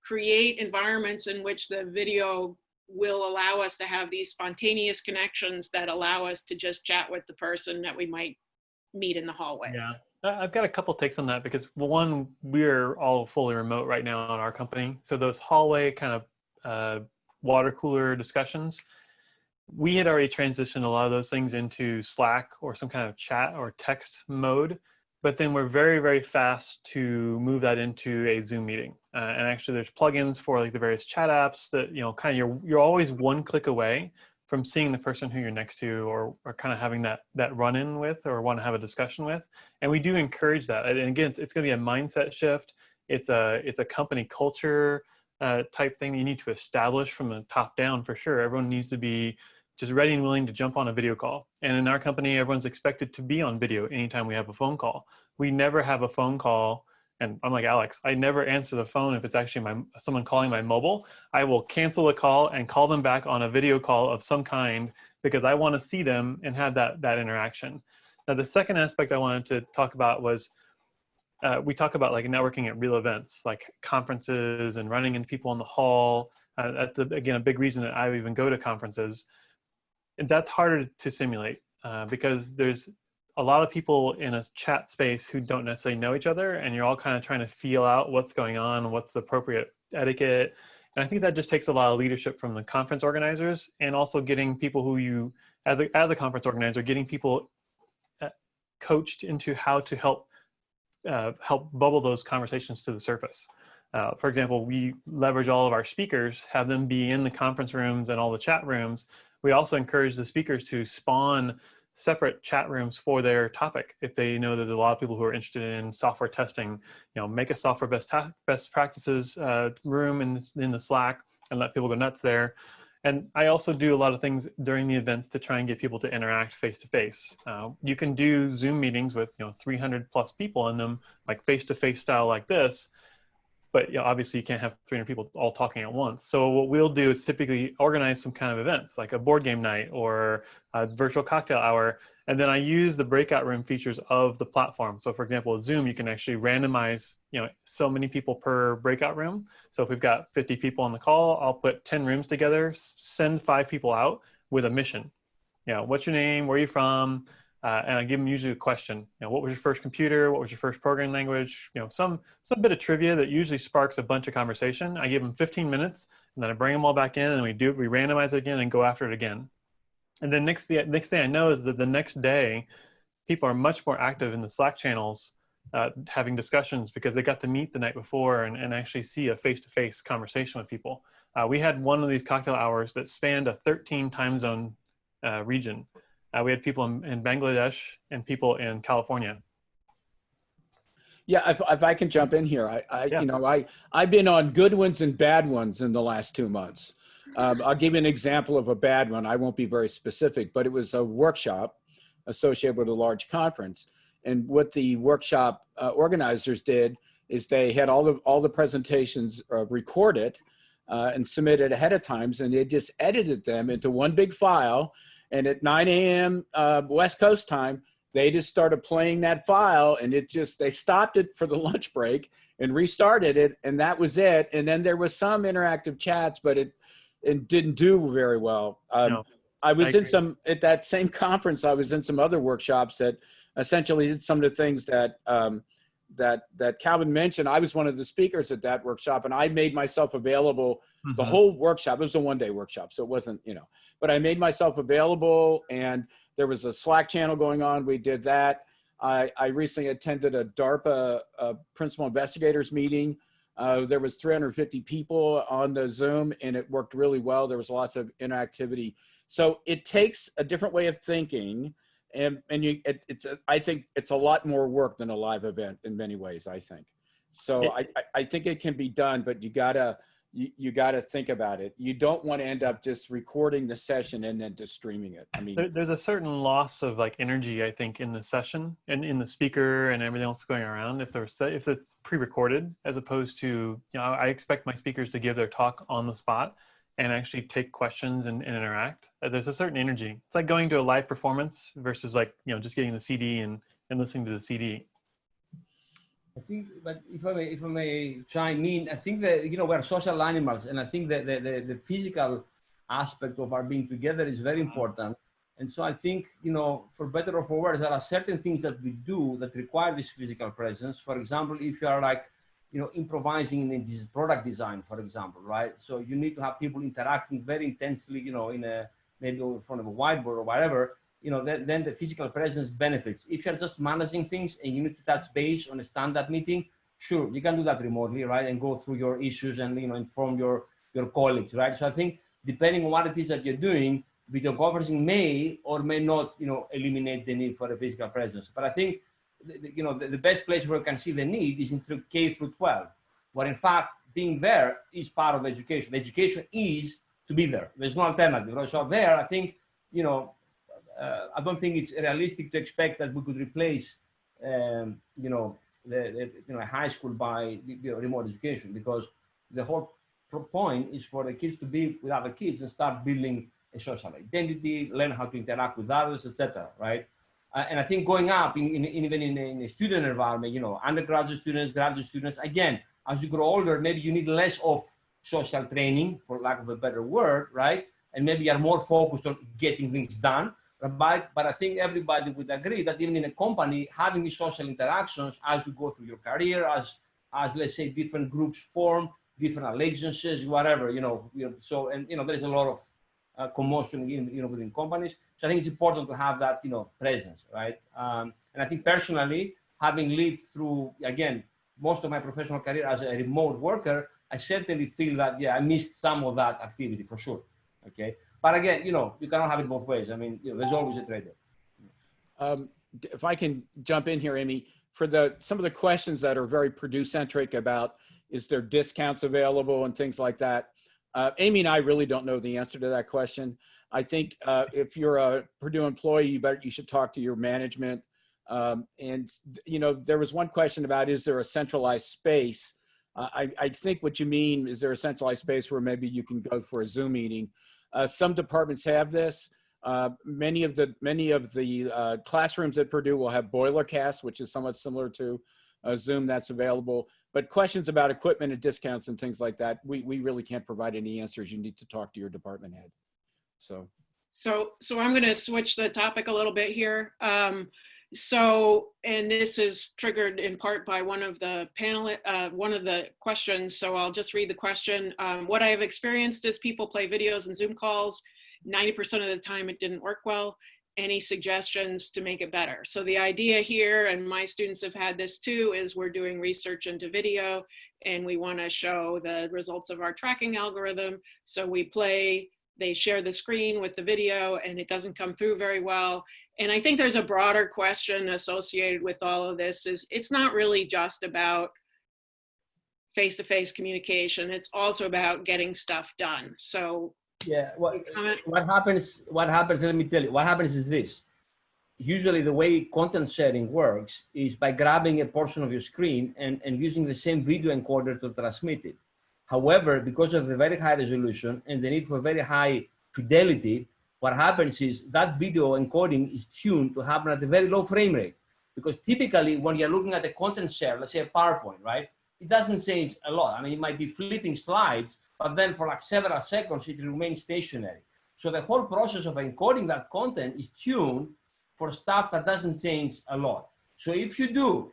create environments in which the video will allow us to have these spontaneous connections that allow us to just chat with the person that we might meet in the hallway. Yeah, I've got a couple takes on that because one, we're all fully remote right now in our company. So those hallway kind of uh, water cooler discussions, we had already transitioned a lot of those things into Slack or some kind of chat or text mode. But then we're very, very fast to move that into a Zoom meeting. Uh, and actually, there's plugins for like the various chat apps that you know, kind of you're you're always one click away from seeing the person who you're next to or, or kind of having that that run in with or want to have a discussion with. And we do encourage that. And again it's, it's going to be a mindset shift. It's a it's a company culture uh, type thing that you need to establish from the top down for sure. Everyone needs to be just ready and willing to jump on a video call and in our company everyone's expected to be on video anytime we have a phone call we never have a phone call and I'm like Alex, I never answer the phone if it's actually my someone calling my mobile. I will cancel the call and call them back on a video call of some kind because I want to see them and have that that interaction. Now, the second aspect I wanted to talk about was uh, we talk about like networking at real events, like conferences and running into people in the hall. Uh, that's the, again a big reason that I even go to conferences. And that's harder to simulate uh, because there's a lot of people in a chat space who don't necessarily know each other and you're all kind of trying to feel out what's going on what's the appropriate etiquette. And i think that just takes a lot of leadership from the conference organizers and also getting people who you as a, as a conference organizer getting people uh, coached into how to help uh, help bubble those conversations to the surface. Uh, for example we leverage all of our speakers have them be in the conference rooms and all the chat rooms we also encourage the speakers to spawn separate chat rooms for their topic. If they know that there's a lot of people who are interested in software testing, you know, make a software best best practices uh, room in in the Slack and let people go nuts there. And I also do a lot of things during the events to try and get people to interact face to face. You can do Zoom meetings with you know 300 plus people in them, like face to face style like this. But you know, obviously you can't have 300 people all talking at once. So what we'll do is typically organize some kind of events like a board game night or a virtual cocktail hour. And then I use the breakout room features of the platform. So for example, Zoom, you can actually randomize, you know, so many people per breakout room. So if we've got 50 people on the call, I'll put 10 rooms together, send five people out with a mission. You know, what's your name? Where are you from? Uh, and I give them usually a question. You know, what was your first computer? What was your first programming language? You know, some some bit of trivia that usually sparks a bunch of conversation. I give them 15 minutes, and then I bring them all back in, and we do we randomize it again and go after it again. And then next the next thing I know is that the next day, people are much more active in the Slack channels, uh, having discussions because they got to meet the night before and, and actually see a face-to-face conversation with people. Uh, we had one of these cocktail hours that spanned a 13 time zone uh, region. Uh, we had people in, in, Bangladesh and people in California. Yeah, if, if I can jump in here, I, I Yeah. you know, I I've been on good ones and bad ones in the last two months. Um, I'll give you an example of a bad one. I won't be very specific, but it was a workshop associated with a large conference. And what the workshop uh, organizers did is they had all the all the presentations uh, recorded uh, and submitted ahead of times, and they just edited them into one big file. And at 9 a.m. Uh, West Coast time, they just started playing that file, and it just they stopped it for the lunch break and restarted it, and that was it. And then there was some interactive chats, but it it didn't do very well. Um, No, I was I in some at that same conference. I was in some other workshops that essentially did some of the things that um, that that Calvin mentioned, I was one of the speakers at that workshop, and I made myself available the Mhm. whole workshop. It was a one day workshop, so it wasn't you know, but I made myself available, and there was a Slack channel going on. We did that. I, I recently attended a DARPA uh, principal investigators meeting. Uh, there was 350 people on the Zoom, and it worked really well. There was lots of interactivity. So it takes a different way of thinking and and you it, it's a, i think it's a lot more work than a live event in many ways i think so I i think it can be done but you gotta you, you gotta think about it you don't want to end up just recording the session and then just streaming it i mean There, there's a certain loss of like energy, I think, in the session and in the speaker and everything else going around. If they're if it's pre-recorded, as opposed to you know, I expect my speakers to give their talk on the spot and actually take questions and, and interact. Uh, There's a certain energy. It's like going to a live performance versus like you know just getting the CD and and listening to the CD. I think, but if I may, if I may chime in, I think that you know we're social animals, and I think that the, the, the physical aspect of our being together is very important. And so I think you know, for better or for worse, there are certain things that we do that require this physical presence. For example, if you are like, you know, improvising in this product design, for example, right? So you need to have people interacting very intensely, you know, in a maybe in front of a whiteboard or whatever you know, then, then the physical presence benefits. If you're just managing things and you need to touch base on a standard meeting, sure, you can do that remotely, right? And go through your issues and, you know, inform your, your colleagues, right? So I think depending on what it is that you're doing, video conferencing may or may not, you know, eliminate the need for a physical presence. But I think, you know, the, the best place where we can see the need is in through K through 12, where in fact, being there is part of education. Education is to be there. There's no alternative, right? So there, I think, you know, I don't think it's realistic to expect that we could replace, um, you know, the, the you know high school by you know, remote education because the whole point is for the kids to be with other kids and start building a social identity, learn how to interact with others, etc. Right? Uh, and I think going up in, in, in even in in a student environment, you know, undergraduate students, graduate students, again, as you grow older, maybe you need less of social training, for lack of a better word, right? And maybe you're more focused on getting things done. But, but I think everybody would agree that even in a company, having these social interactions as you go through your career, as, as let's say different groups form, different allegiances, whatever, you know, you know so, and, you know, there's a lot of uh, commotion, in, you know, within companies. So I think it's important to have that, you know, presence, right? Um, and I think personally, having lived through, again, most of my professional career as a remote worker, I certainly feel that, yeah, I missed some of that activity for sure. Okay. But again, you know, you cannot have it both ways. I mean, you know, there's always a trade-off. Um, if I can jump in here, Amy, for the some of the questions that are very Purdue centric about is there discounts available and things like that. Uh, Amy and I really don't know the answer to that question. I think uh, if you're a Purdue employee, you better you should talk to your management. Um, and you know, there was one question about is there a centralized space? Uh, I, I think what you mean is there a centralized space where maybe you can go for a Zoom meeting. Uh, some departments have this. Uh, many of the many of the uh, classrooms at Purdue will have BoilerCast, which is somewhat similar to uh, Zoom that's available. But questions about equipment and discounts and things like that, we, we really can't provide any answers. You need to talk to your department head. So So, so I'm going to switch the topic a little bit here. Um, so, and this is triggered in part by one of the panel, uh, one of the questions. So I'll just read the question. Um, what I have experienced is people play videos and Zoom calls. 90% of the time it didn't work well. Any suggestions to make it better? So the idea here, and my students have had this too, is we're doing research into video and we want to show the results of our tracking algorithm. So we play they share the screen with the video and it doesn't come through very well. And I think there's a broader question associated with all of this is it's not really just about face-to-face communication. It's also about getting stuff done. So Yeah. What, what happens, what happens, let me tell you, what happens is this. Usually the way content sharing works is by grabbing a portion of your screen and, and using the same video encoder to transmit it. However, because of the very high resolution and the need for very high fidelity, what happens is that video encoding is tuned to happen at a very low frame rate. Because typically when you're looking at the content share, let's say a PowerPoint, right? It doesn't change a lot. I mean, it might be flipping slides, but then for like several seconds, it remains stationary. So the whole process of encoding that content is tuned for stuff that doesn't change a lot. So if you do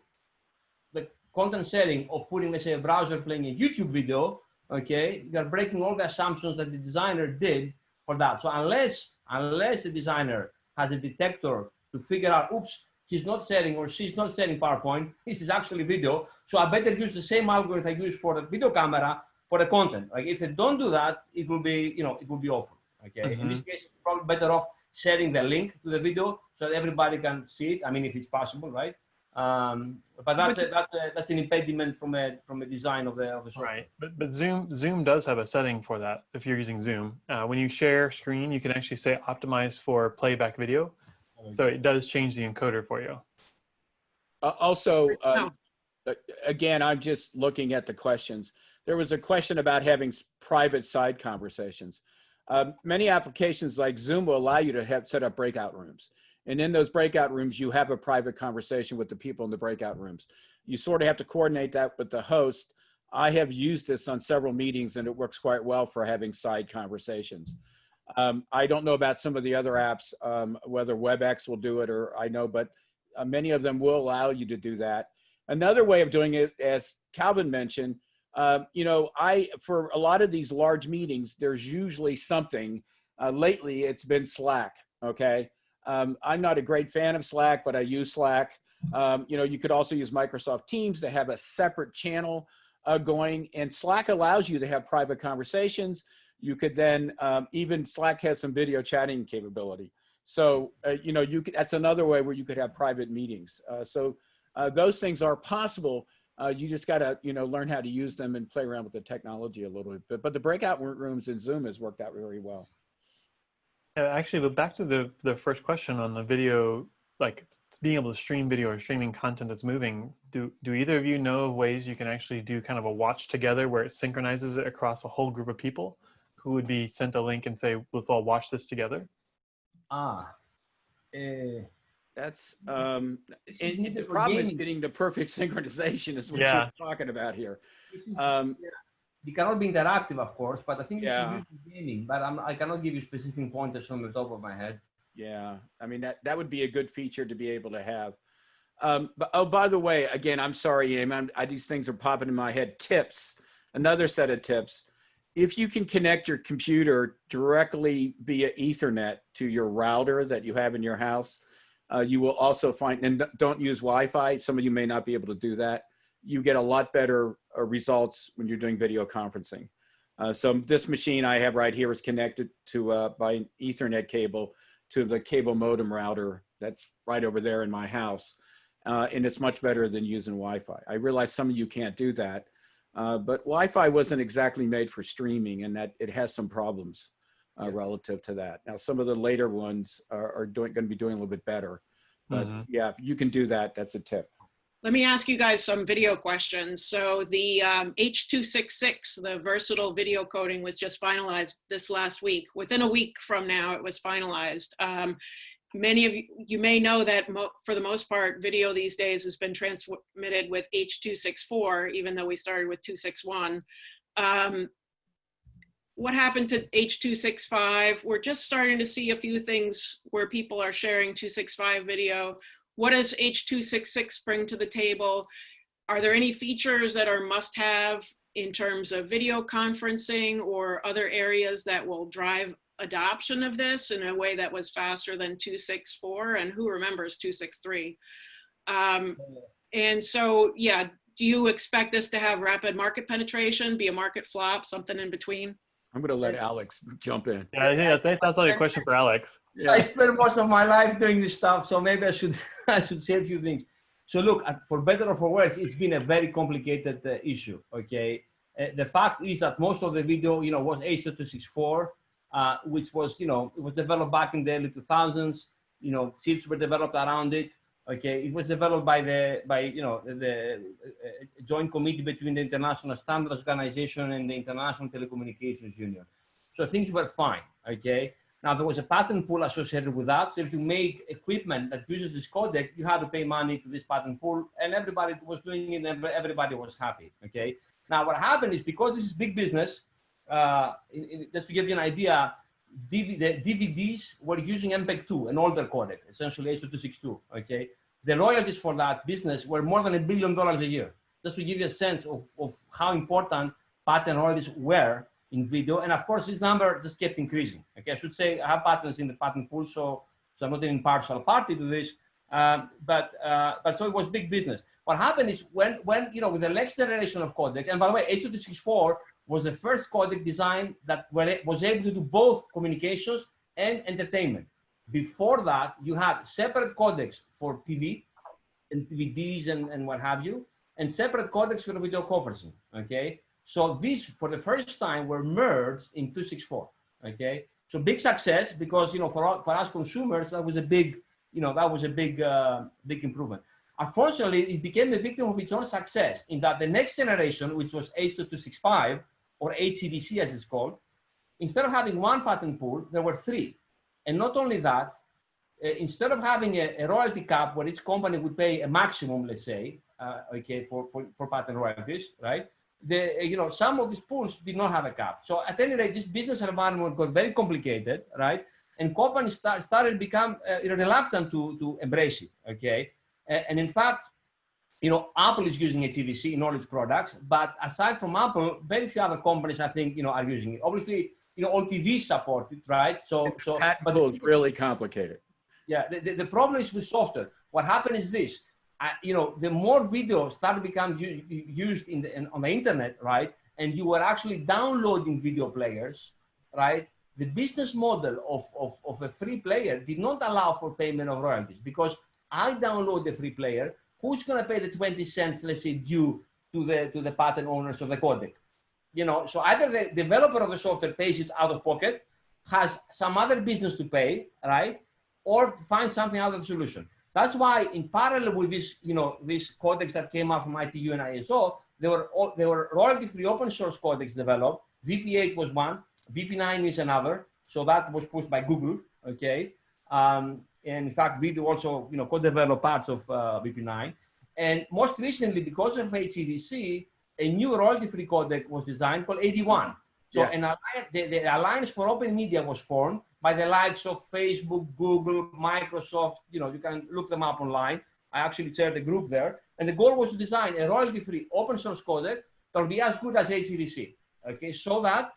the content setting of putting, let's say, a browser playing a YouTube video, okay, you're breaking all the assumptions that the designer did for that. So unless, unless the designer has a detector to figure out, oops, he's not setting or she's not setting PowerPoint, this is actually video. So I better use the same algorithm I use for the video camera for the content. Like if they don't do that, it will be, you know, it will be awful. Okay. In mm-hmm. this case, probably better off sharing the link to the video so that everybody can see it. I mean, if it's possible, right? Um, but that's a, that's a, that's an impediment from a from a design of the of the software. Right, but, but Zoom Zoom does have a setting for that. If you're using Zoom, uh, when you share screen, you can actually say optimize for playback video. So it does change the encoder for you. Uh, Also, um, uh, again, I'm just looking at the questions. There was a question about having private side conversations. Um, Many applications like Zoom will allow you to have, set up breakout rooms. And in those breakout rooms, you have a private conversation with the people in the breakout rooms. You sort of have to coordinate that with the host. I have used this on several meetings and it works quite well for having side conversations. Um, I don't know about some of the other apps, um, whether WebEx will do it or I know, but uh, many of them will allow you to do that. Another way of doing it, as Calvin mentioned, um, you know, I for a lot of these large meetings, there's usually something. Uh, lately, it's been Slack. Okay, um, I'm not a great fan of Slack, but I use Slack. Um, you know, you could also use Microsoft Teams to have a separate channel uh, going, and Slack allows you to have private conversations. You could then um, even Slack has some video chatting capability. So, uh, you know, you could, that's another way where you could have private meetings. Uh, so uh, those things are possible. Uh, you just got to, you know, learn how to use them and play around with the technology a little bit. But, but the breakout rooms in Zoom has worked out very well. Uh, actually, but back to the the first question on the video, like being able to stream video or streaming content that's moving. Do do either of you know of ways you can actually do kind of a watch together where it synchronizes it across a whole group of people who would be sent a link and say, let's all watch this together? Ah. Uh, That's, um, this and the problem is getting the perfect synchronization is what Yeah. you're talking about here. This is- Um, It cannot be interactive, of course, but I think Yeah. is used in gaming. But I'm, I cannot give you specific pointers from the top of my head. Yeah, I mean, that, that would be a good feature to be able to have. Um, but, oh, by the way, again, I'm sorry, Aim, I'm, I, these things are popping in my head. Tips, another set of tips. If you can connect your computer directly via ethernet to your router that you have in your house, uh, you will also find, and don't use Wi-Fi. Some of you may not be able to do that. You get a lot better results when you're doing video conferencing. Uh, so this machine I have right here is connected to uh, by an ethernet cable to the cable modem router that's right over there in my house. Uh, and it's much better than using Wi-Fi. I realize some of you can't do that, uh, but Wi-Fi wasn't exactly made for streaming and that it has some problems uh, Yeah. relative to that. Now, some of the later ones are, are doing, gonna be doing a little bit better. But Mhm. yeah, if you can do that, that's a tip. Let me ask you guys some video questions. So the um, H266, the versatile video coding was just finalized this last week. Within a week from now, it was finalized. Um, many of you, you may know that for the most part, video these days has been transmitted with H264, even though we started with 261. Um, what happened to H265? We're just starting to see a few things where people are sharing 265 video what does H266 bring to the table? Are there any features that are must have in terms of video conferencing or other areas that will drive adoption of this in a way that was faster than 264? And who remembers 263? Um, and so, yeah, do you expect this to have rapid market penetration, be a market flop, something in between? I'm gonna let Alex jump in. Yeah, I think that's, I think that's like a question for Alex. Yeah. I spent most of my life doing this stuff, so maybe I should I should say a few things. So look, uh, for better or for worse, it's been a very complicated uh, issue. Okay, uh, the fact is that most of the video, you know, was H.264, uh, which was, you know, it was developed back in the early 2000s. You know, chips were developed around it. Okay, it was developed by the by you know the uh, joint committee between the International Standards Organization and the International Telecommunications Union. So things were fine. Okay. Now there was a patent pool associated with that. So if you made equipment that uses this codec, you had to pay money to this patent pool, and everybody was doing it, and everybody was happy. Okay. Now what happened is because this is big business, uh, in, in, just to give you an idea, The DVDs were using MPEG-2, an older codec, essentially H.262. Okay. The royalties for that business were more than a billion dollars a year just to give you a sense of, of how important patent royalties were in video. And of course, this number just kept increasing. Okay, I should say I have patents in the patent pool, so, so I'm not an impartial party to this. Um, but uh, but so it was big business. What happened is when when you know with the next generation of codecs, and by the way, H.264 was the first codec design that was able to do both communications and entertainment. Before that, you had separate codecs for TV and DVDs and, and what have you, and separate codecs for video conferencing. Okay, so these for the first time were merged in 264. Okay, so big success because you know for for us consumers that was a big you know, that was a big, uh, big improvement. Unfortunately, it became a victim of its own success in that the next generation, which was H.265 or HEVC as it's called, instead of having one patent pool, there were three. And not only that, uh, instead of having a, a, royalty cap where each company would pay a maximum, let's say, uh, okay, for, for, for patent royalties, right? The, you know, some of these pools did not have a cap. So at any rate, this business environment got very complicated, right? and companies start, started become uh, reluctant to, to embrace it, okay? and in fact, you know, Apple is using HEVC in all its products, but aside from Apple, very few other companies, I think, you know, are using it. Obviously, you know, all TVs support it, right? So, so, but it's really complicated. Yeah, the, the, the, problem is with software. What happened is this, uh, you know, the more videos start to become used in, the, in on the internet, right? And you were actually downloading video players, right? the business model of, of, of a free player did not allow for payment of royalties because I download the free player, who's going to pay the 20 cents, let's say, due to the, to the patent owners of the codec? You know, so either the developer of the software pays it out of pocket, has some other business to pay, right? Or find something other solution. That's why in parallel with this, you know, this codecs that came out from ITU and ISO, there were, all, there were royalty-free open source codecs developed. VP8 was one, VP9 is another. So that was pushed by Google, okay? Um, and in fact, we do also, you know, co-develop parts of uh, VP9. And most recently, because of HEVC, a new royalty-free codec was designed called AV1. So yes. an alliance, the, the, Alliance for Open Media was formed by the likes of Facebook, Google, Microsoft. You know, you can look them up online. I actually chaired the group there. And the goal was to design a royalty-free open source codec that will be as good as HEVC. Okay, so that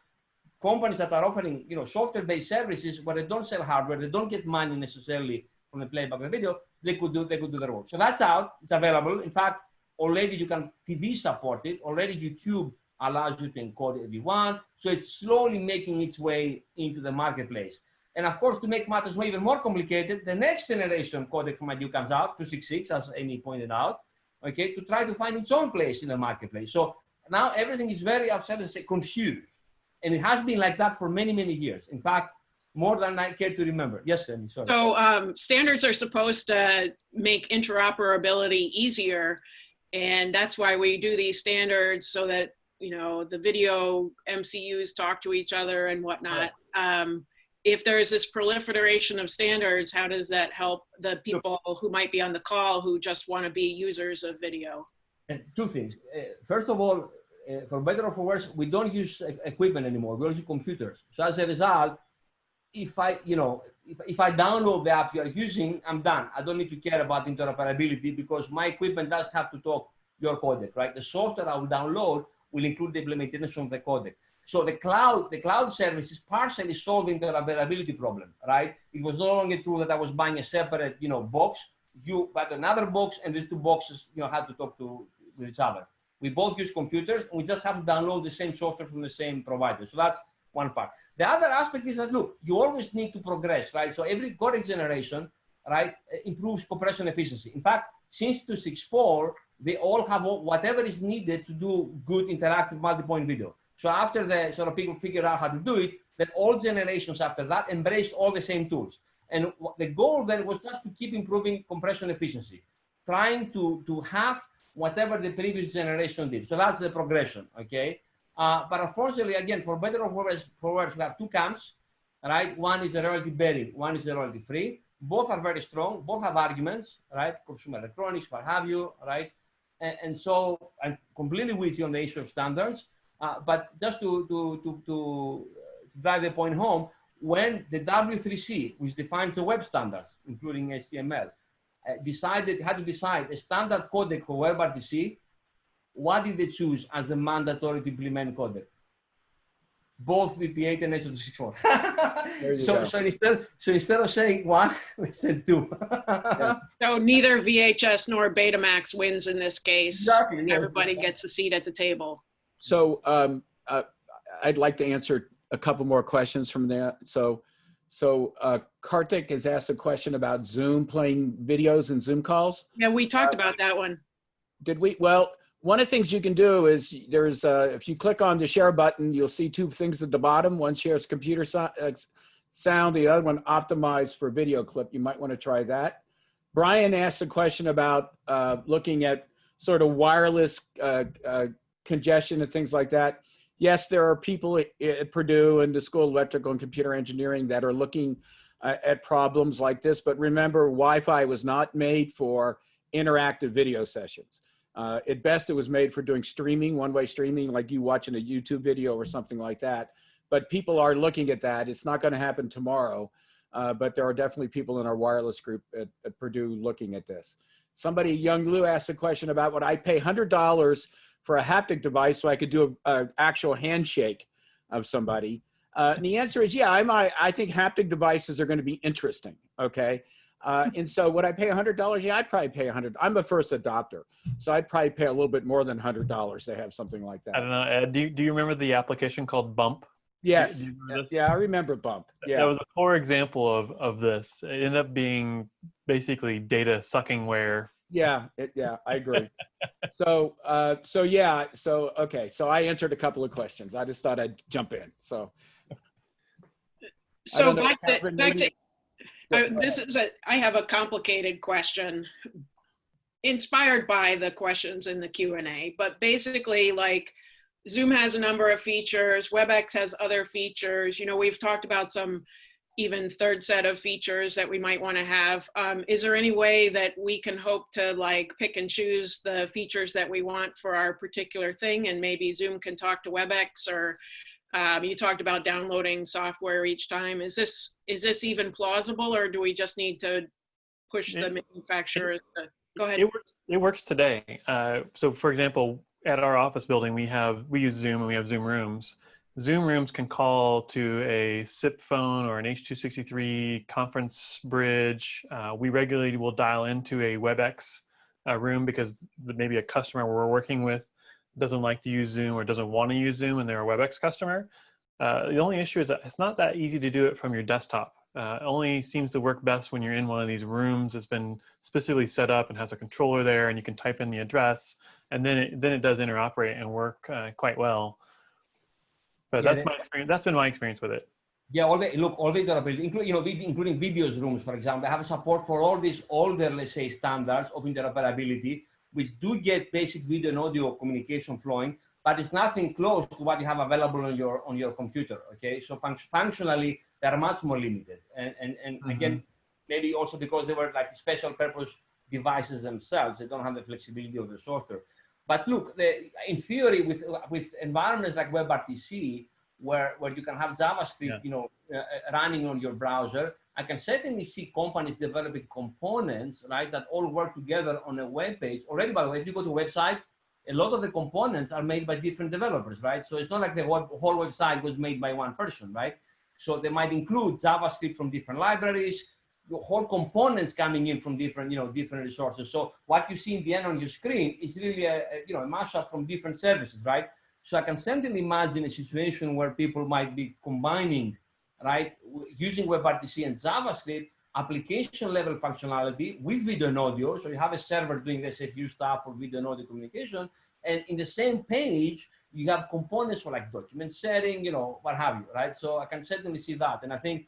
companies that are offering, you know, software-based services where they don't sell hardware, they don't get money necessarily from the playback of the video, they could do they could do their work. So that's out. It's available. In fact, already you can TV support it. Already YouTube allows you to encode it if you want. So it's slowly making its way into the marketplace. And of course, to make matters even more complicated, the next generation codec from ITU comes out, 266, as Amy pointed out, okay, to try to find its own place in the marketplace. So now everything is very, I've said, confused. And it has been like that for many, many years. In fact, more than I care to remember. Yes, Sammy, sorry. So um, standards are supposed to make interoperability easier. And that's why we do these standards so that, you know, the video MCUs talk to each other and whatnot. Right. Um, if there's this proliferation of standards, how does that help the people who might be on the call who just want to be users of video? Two things. Uh, first of all, uh, for better or for worse, we don't use equipment anymore. We use computers. So as a result, if I, you know, if, if I download the app you're using, I'm done. I don't need to care about interoperability because my equipment does have to talk your codec, right? The software I will download will include the implementation of the codec. So the cloud, the cloud service is partially solving the interoperability problem, right? It was no longer true that I was buying a separate, you know, box. You bought another box, and these two boxes, you know, had to talk to with each other. We both use computers and we just have to download the same software from the same provider. So that's one part. The other aspect is that, look, you always need to progress, right? So every codec generation, right, improves compression efficiency. In fact, since 264, they all have whatever is needed to do good interactive multi-point video. So after the sort of people figured out how to do it, then all generations after that embraced all the same tools. And the goal then was just to keep improving compression efficiency, trying to, to have whatever the previous generation did. So that's the progression, okay? Uh, but unfortunately, again, for better or worse, for worse, we have two camps, right? One is the royalty bearing, one is the royalty free. Both are very strong, both have arguments, right? Consumer electronics, what have you, right? And, and so I'm completely with you on the issue of standards. Uh, but just to, to, to, to drive the point home, when the W3C, which defines the web standards, including HTML, uh, decided, had to decide a standard codec for WebRTC what did they choose as a mandatory to implement codec? Both VP8 and H.264. There so, go. so instead, so instead of saying one, we said two. So neither VHS nor Betamax wins in this case. Exactly, yeah. Everybody gets a seat at the table. So um, uh, I'd like to answer a couple more questions from there. So, so uh, Karthik has asked a question about Zoom playing videos and Zoom calls. Yeah, we talked about that one. Did we? Well, one of the things you can do is there's uh, if you click on the share button, you'll see two things at the bottom. One shares computer so uh, sound, the other one optimized for video clip. You might want to try that. Brian asked a question about uh, looking at sort of wireless uh, uh, congestion and things like that. Yes, there are people at, at Purdue and the School of Electrical and Computer Engineering that are looking uh, at problems like this. But remember, Wi-Fi was not made for interactive video sessions. Uh, at best, it was made for doing streaming, one-way streaming, like you watching a YouTube video or something like that. But people are looking at that. It's not going to happen tomorrow, uh, but there are definitely people in our wireless group at, at Purdue looking at this. Somebody, Young Lou, asked a question about would I pay $100 for a haptic device so I could do an actual handshake of somebody? Uh, and the answer is, yeah, I might. I think haptic devices are going to be interesting. Okay. Uh, and so would I pay $100? Yeah, I'd probably pay 100. I'm a first adopter. So I'd probably pay a little bit more than $100 to have something like that. I don't know. Ed, do you, do you remember the application called Bump? Yes. Do you remember this? Yeah, I remember Bump. That was a poor example of, of this. It ended up being basically data sucking ware. Yeah. It, yeah, I agree. so, uh, so yeah. So, okay. So I answered a couple of questions. I just thought I'd jump in. So, So know, back to, back to, uh, this is a, I have a complicated question inspired by the questions in the Q and A, but basically like Zoom has a number of features, WebEx has other features. You know, we've talked about some even third set of features that we might want to have. Um, is there any way that we can hope to like pick and choose the features that we want for our particular thing and maybe Zoom can talk to WebEx or um, you talked about downloading software each time. Is this is this even plausible, or do we just need to push the It- manufacturers? To, go ahead. It works. It works today. Uh, so, for example, at our office building, we have we use Zoom and we have Zoom rooms. Zoom rooms can call to a SIP phone or an H263 conference bridge. Uh, we regularly will dial into a WebEx uh, room because the, maybe a customer we're working with doesn't like to use Zoom or doesn't want to use Zoom and they're a WebEx customer. Uh, the only issue is that it's not that easy to do it from your desktop. Uh, it only seems to work best when you're in one of these rooms that's been specifically set up and has a controller there and you can type in the address and then it, then it does interoperate and work uh, quite well. But Yeah, that's my experience. That's been my experience with it. Yeah, all the look, all the interoperability, including you know, including videos rooms, for example, have support for all these older, let's say, standards of interoperability, which do get basic video and audio communication flowing, but it's nothing close to what you have available on your on your computer. Okay, so func- functionally they are much more limited, and and and mm-hmm. again, maybe also because they were like special purpose devices themselves, they don't have the flexibility of the software. But look, the, in theory, with with environments like WebRTC, where where you can have JavaScript, Yeah. you know, uh, uh, running on your browser, I can certainly see companies developing components, right, that all work together on a web page. Already, by the way, if you go to a website, a lot of the components are made by different developers, right? So it's not like the whole, whole website was made by one person, right? So they might include JavaScript from different libraries, whole components coming in from different, you know, different resources. So what you see in the end on your screen is really a, a you know, a mashup from different services, right? So I can certainly imagine a situation where people might be combining, right, using WebRTC and JavaScript application level functionality with video and audio. So you have a server doing the SFU stuff for video and audio communication. And in the same page, you have components for like document setting, you know, what have you, right? So I can certainly see that. And I think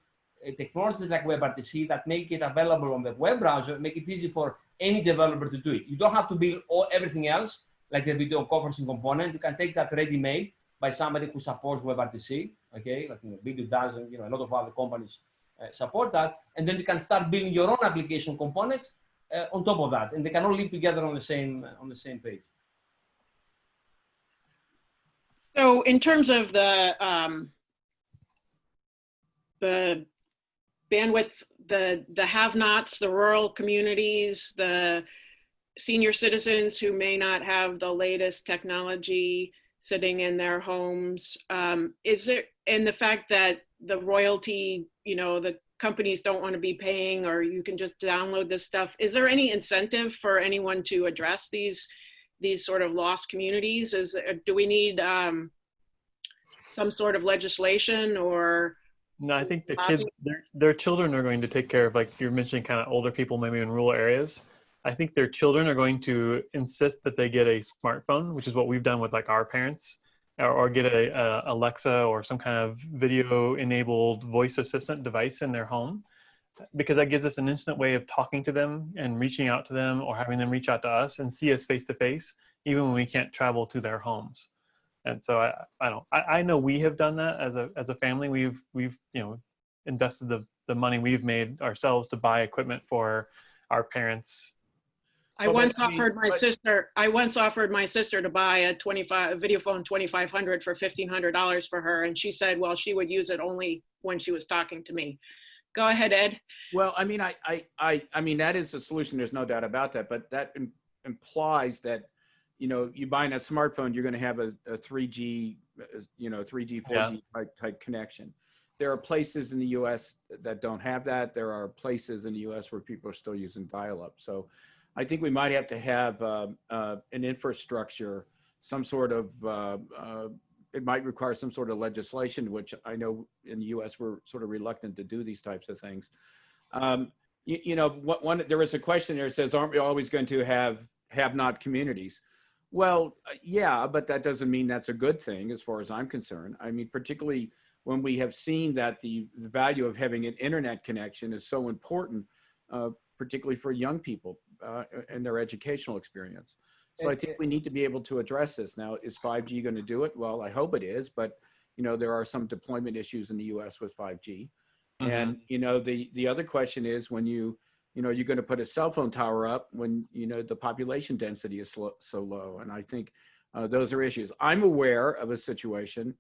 technologies like WebRTC that make it available on the web browser make it easy for any developer to do it. You don't have to build all, everything else, like the video conferencing component. You can take that ready-made by somebody who supports WebRTC, okay? Like you know, Vidyo does, and you know, a lot of other companies uh, support that. And then you can start building your own application components uh, on top of that, and they can all live together on the same on the same page. So in terms of the um, the bandwidth, the the have-nots, the rural communities, the senior citizens who may not have the latest technology sitting in their homes. Um, is there, and the fact that the royalty, you know, the companies don't want to be paying or you can just download this stuff. Is there any incentive for anyone to address these these sort of lost communities? Is do we need um, some sort of legislation or No, I think the kids, their, their children are going to take care of, like you're mentioning, kind of older people, maybe in rural areas. I think their children are going to insist that they get a smartphone, which is what we've done with like our parents, or, or get a, a Alexa or some kind of video-enabled voice assistant device in their home, because that gives us an instant way of talking to them and reaching out to them, or having them reach out to us and see us face to face, even when we can't travel to their homes and so I, I don't I, I know we have done that as a as a family we've we've you know invested the the money we've made ourselves to buy equipment for our parents I Well, once but I mean, offered my but- sister, I once offered my sister to buy a 25, a video phone 2500 for $1,500 for her. And she said, well, she would use it only when she was talking to me. Go ahead, Ed. Well, I mean, I, I, I, I mean, that is a solution. There's no doubt about that. But that implies that, you know, you buying a smartphone, you're going to have a, a 3G, uh, you know, 3G, 4G Yeah. type, type connection. There are places in the U.S. that don't have that. There are places in the U.S. where people are still using dial-up. So, I think we might have to have um, uh, an infrastructure, some sort of. Uh, uh, it might require some sort of legislation, which I know in the U.S. we're sort of reluctant to do these types of things. Um, you, you know, what, one there was a question there that says, "Aren't we always going to have have-not communities?" Well, uh, yeah, but that doesn't mean that's a good thing, as far as I'm concerned. I mean, particularly when we have seen that the, the value of having an internet connection is so important, uh, particularly for young people uh, and their educational experience. So I think we need to be able to address this. Now, is 5G going to do it? Well, I hope it is, but you know, there are some deployment issues in the U.S. with 5G. And you know, the the other question is when you you know you're going to put a cell phone tower up when you know the population density is so, so low, and I think uh, those are issues. I'm aware of a situation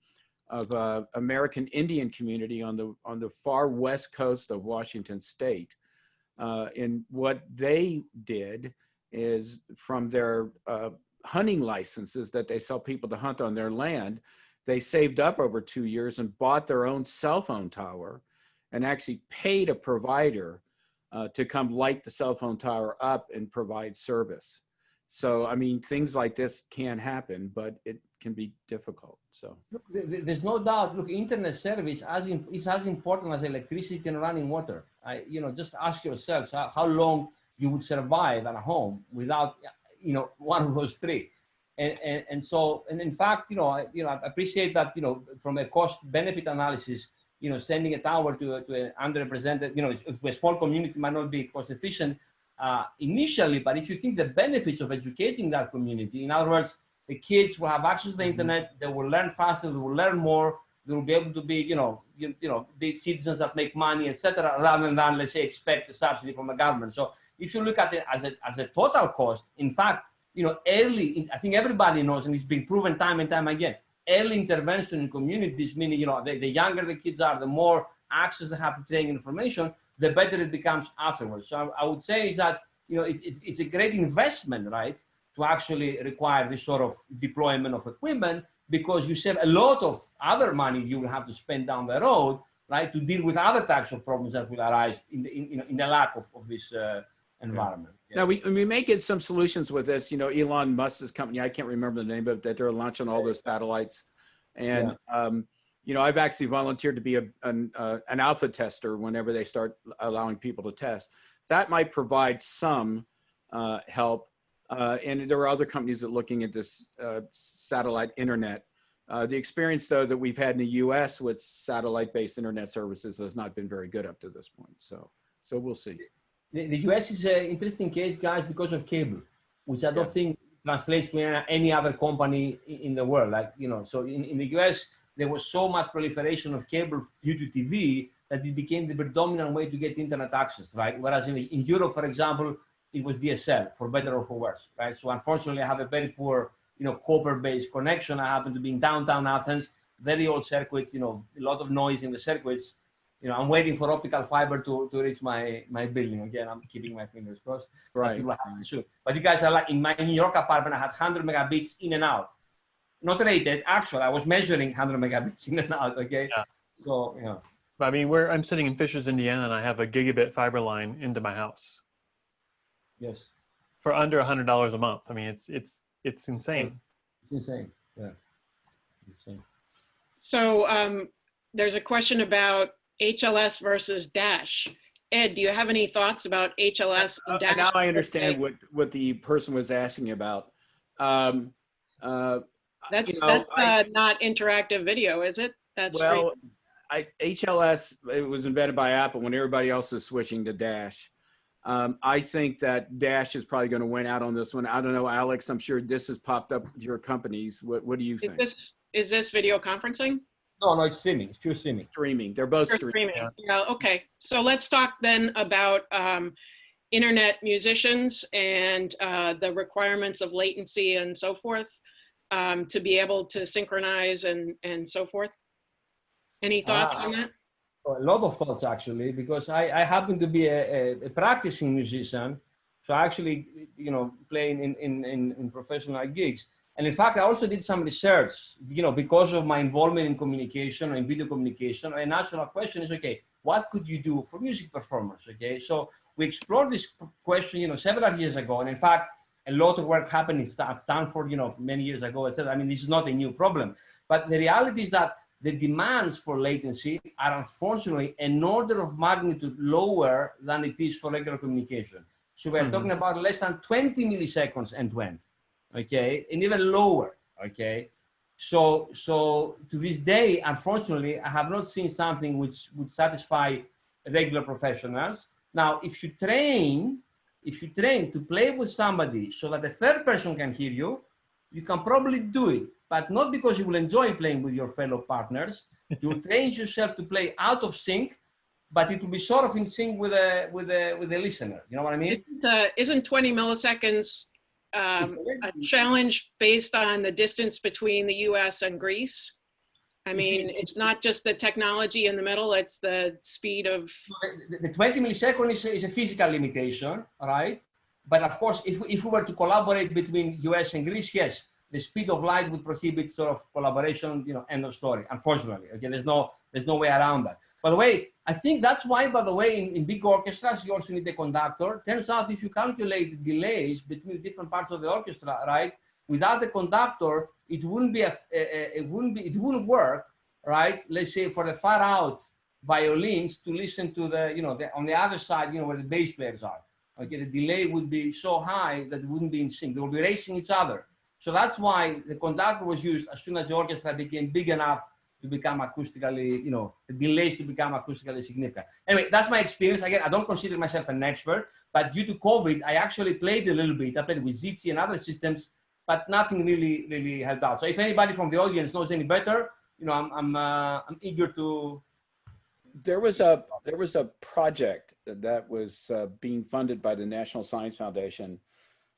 of uh, American Indian community on the on the far west coast of Washington State, uh, and what they did is from their uh, hunting licenses that they sell people to hunt on their land, they saved up over two years and bought their own cell phone tower and actually paid a provider uh, to come light the cell phone tower up and provide service. So, I mean, things like this can happen, but it can be difficult. So, Look, th- th- there's no doubt. Look, internet service as in, is as important as electricity and running water. I, you know, just ask yourselves how, how long you would survive at home without, you know, one of those three. And, and, and so, and in fact, you know, I, you know, I appreciate that, you know, from a cost benefit analysis, you know, sending a tower to, a- to an underrepresented, you know, if a small community might not be cost efficient uh, initially, but if you think the benefits of educating that community, in other words, the kids will have access to the internet, they will learn faster, they will learn more, they will be able to be, you know, you, you know, be citizens that make money, etc., rather than, let's say, expect a subsidy from the government. So if you look at it as a, as a total cost, in fact, you know, early, I think everybody knows, and it's been proven time and time again, early intervention in communities, meaning, you know, the, the younger the kids are, the more access they have to training information, the better it becomes afterwards. So I, I would say is that, you know, it's, it's, it's a great investment, right, to actually require this sort of deployment of equipment because you save a lot of other money you will have to spend down the road, right, to deal with other types of problems that will arise in the, in, you in the lack of, of this uh, environment. Yeah. Now we, we may get some solutions with this. You know, Elon Musk's company, I can't remember the name of it, that they're launching all those satellites. And, um, you know, I've actually volunteered to be a, an, uh, an alpha tester whenever they start allowing people to test. That might provide some uh, help. Uh, and there are other companies that are looking at this uh, satellite internet. Uh, the experience, though, that we've had in the U.S. with satellite-based internet services has not been very good up to this point. So, so we'll see. The, the US is an interesting case, guys, because of cable, which I don't Yeah. think translates to any- any other company in the world. Like, you know, so in, in the US, there was so much proliferation of cable due to TV that it became the predominant way to get internet access, right? Whereas in, in Europe, for example, it was DSL, for better or for worse, right? So unfortunately, I have a very poor, you know, copper-based connection. I happen to be in downtown Athens, very old circuits, you know, a lot of noise in the circuits you know, I'm waiting for optical fiber to, to reach my, my building. Again, I'm keeping my fingers crossed. Right. it will happen soon. But you guys are like, in my New York apartment, I had 100 megabits in and out. Not rated, actually, I was measuring 100 megabits in and out, okay? Yeah. So, you know, I mean, where I'm sitting in Fishers, Indiana, and I have a gigabit fiber line into my house yes, for under a hundred dollars a month. I mean, it's it's it's insane. it's insane. Yeah. Insane. So um, there's a question about HLS versus Dash. Ed, do you have any thoughts about HLS Uh, and Dash? Now I understand what, what the person was asking about. Um, uh, That's, you know, that's I- uh, not interactive video, is it? That's Well, I, HLS, it was invented by Apple when everybody else is switching to Dash. Um, I think that Dash is probably going to win out on this one. I don't know, Alex, I'm sure this has popped up with your companies. What, what do you Is think? this, is this video conferencing? No, no, it's streaming. It's pure streaming. Streaming, they're both streaming. streaming? Yeah, okay. So let's talk then about um, internet musicians and uh, the requirements of latency and so forth um, to be able to synchronize and, and so forth. Any thoughts Ah. on that? a lot of thoughts actually because I, I happen to be a, a, a practicing musician so I actually you know playing in, in, in, in professional gigs and in fact I also did some research you know because of my involvement in communication and video communication. A natural question is okay what could you do for music performers okay? So we explored this question you know several years ago. And in fact a lot of work happened in Stan- Stanford you know many years ago I said I mean this is not a new problem. But the reality is that the demands for latency are unfortunately an order of magnitude lower than it is for regular communication. So we're Mhm. talking about less than 20 milliseconds end to end, okay, and even lower, okay. So, so to this day, unfortunately, I have not seen something which would satisfy regular professionals. Now, if you train, if you train to play with somebody so that the third person can hear you, you can probably do it, but not because you will enjoy playing with your fellow partners. You'll train yourself to play out of sync, but it will be sort of in sync with a with a with a listener. You know what I mean? Isn't, uh, isn't 20 milliseconds um, a challenge based on the distance between the US and Greece? I mean, it's not just the technology in the middle, it's the speed of, the, the 20 millisecond is, a- is a physical limitation, right? But of course, if, if we were to collaborate between US and Greece, yes, the speed of light would prohibit sort of collaboration, you know, end of story, unfortunately. Okay, there's no, there's no way around that. By the way, I think that's why, by the way, in, in big orchestras, you also need a conductor. Turns out if you calculate the delays between different parts of the orchestra, right, without the conductor, it wouldn't be, a, a- a- it wouldn't be, it wouldn't work, right? Let's say for the far out violins to listen to the, you know, the, on the other side, you know, where the bass players are. Okay, the delay would be so high that it wouldn't be in sync. They would be racing each other. So that's why the conductor was used as soon as the orchestra became big enough to become acoustically, you know, delays to become acoustically significant. Anyway, that's my experience. Again, I don't consider myself an expert, but due to COVID, I actually played a little bit. I played with Jitsi and other systems, but nothing really, really helped out. So if anybody from the audience knows any better, you know, I'm, I'm, uh, I'm eager to. There was a, there was a project that was uh, being funded by the National Science Foundation.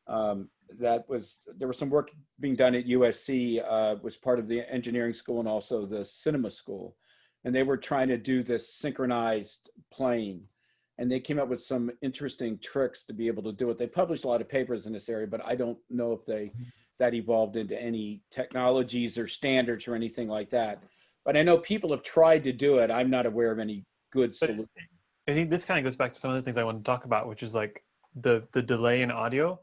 Um, that was, there was some work being done at USC, uh, was part of the engineering school and also the cinema school. And they were trying to do this synchronized playing. And they came up with some interesting tricks to be able to do it. They published a lot of papers in this area, but I don't know if they, that evolved into any technologies or standards or anything like that. But I know people have tried to do it. I'm not aware of any good solution. I think this kind of goes back to some of the things I want to talk about, which is like the the delay in audio,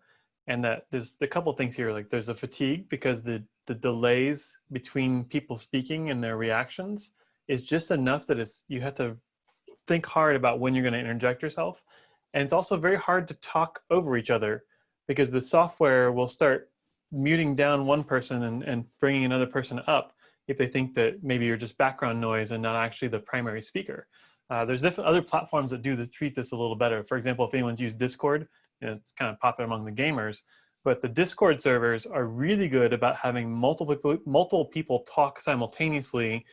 and that there's a couple things here. Like there's a fatigue because the the delays between people speaking and their reactions is just enough that it's you have to think hard about when you're going to interject yourself, and it's also very hard to talk over each other because the software will start muting down one person and, and bringing another person up if they think that maybe you're just background noise and not actually the primary speaker. Uh, there's different other platforms that do the, treat this a little better. For example, if anyone's used Discord, it's kind of popular among the gamers. But the Discord servers are really good about having multiple multiple people talk simultaneously,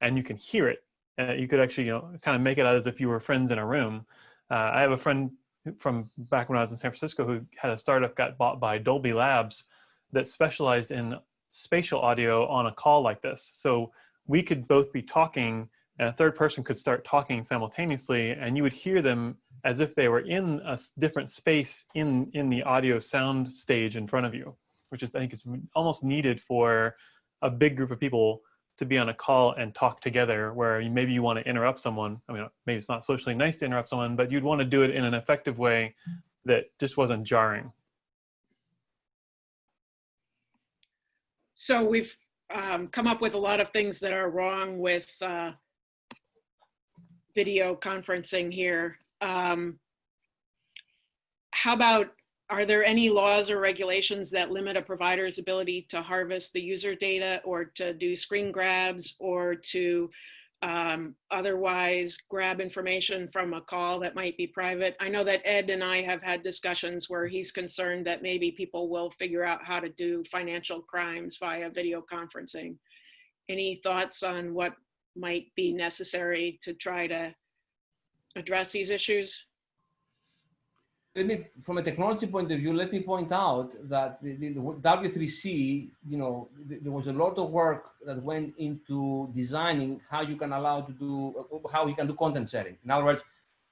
and you can hear it. Uh, you could actually, you know, kind of make it out as if you were friends in a room. Uh, I have a friend from back when I was in San Francisco who had a startup got bought by Dolby Labs that specialized in spatial audio on a call like this. So we could both be talking and a third person could start talking simultaneously and you would hear them as if they were in a different space in in the audio sound stage in front of you which is i think is almost needed for a big group of people to be on a call and talk together where you, maybe you want to interrupt someone i mean maybe it's not socially nice to interrupt someone but you'd want to do it in an effective way that just wasn't jarring So we've um, come up with a lot of things that are wrong with uh, video conferencing here. Um, how about, are there any laws or regulations that limit a provider's ability to harvest the user data or to do screen grabs or to um, otherwise grab information from a call that might be private? I know that Ed and I have had discussions where he's concerned that maybe people will figure out how to do financial crimes via video conferencing. Any thoughts on what might be necessary to try to address these issues? Let me, from a technology point of view, let me point out that the, the, the W3C, you know, th- there was a lot of work that went into designing how you can allow to do, how you can do content sharing. In other words,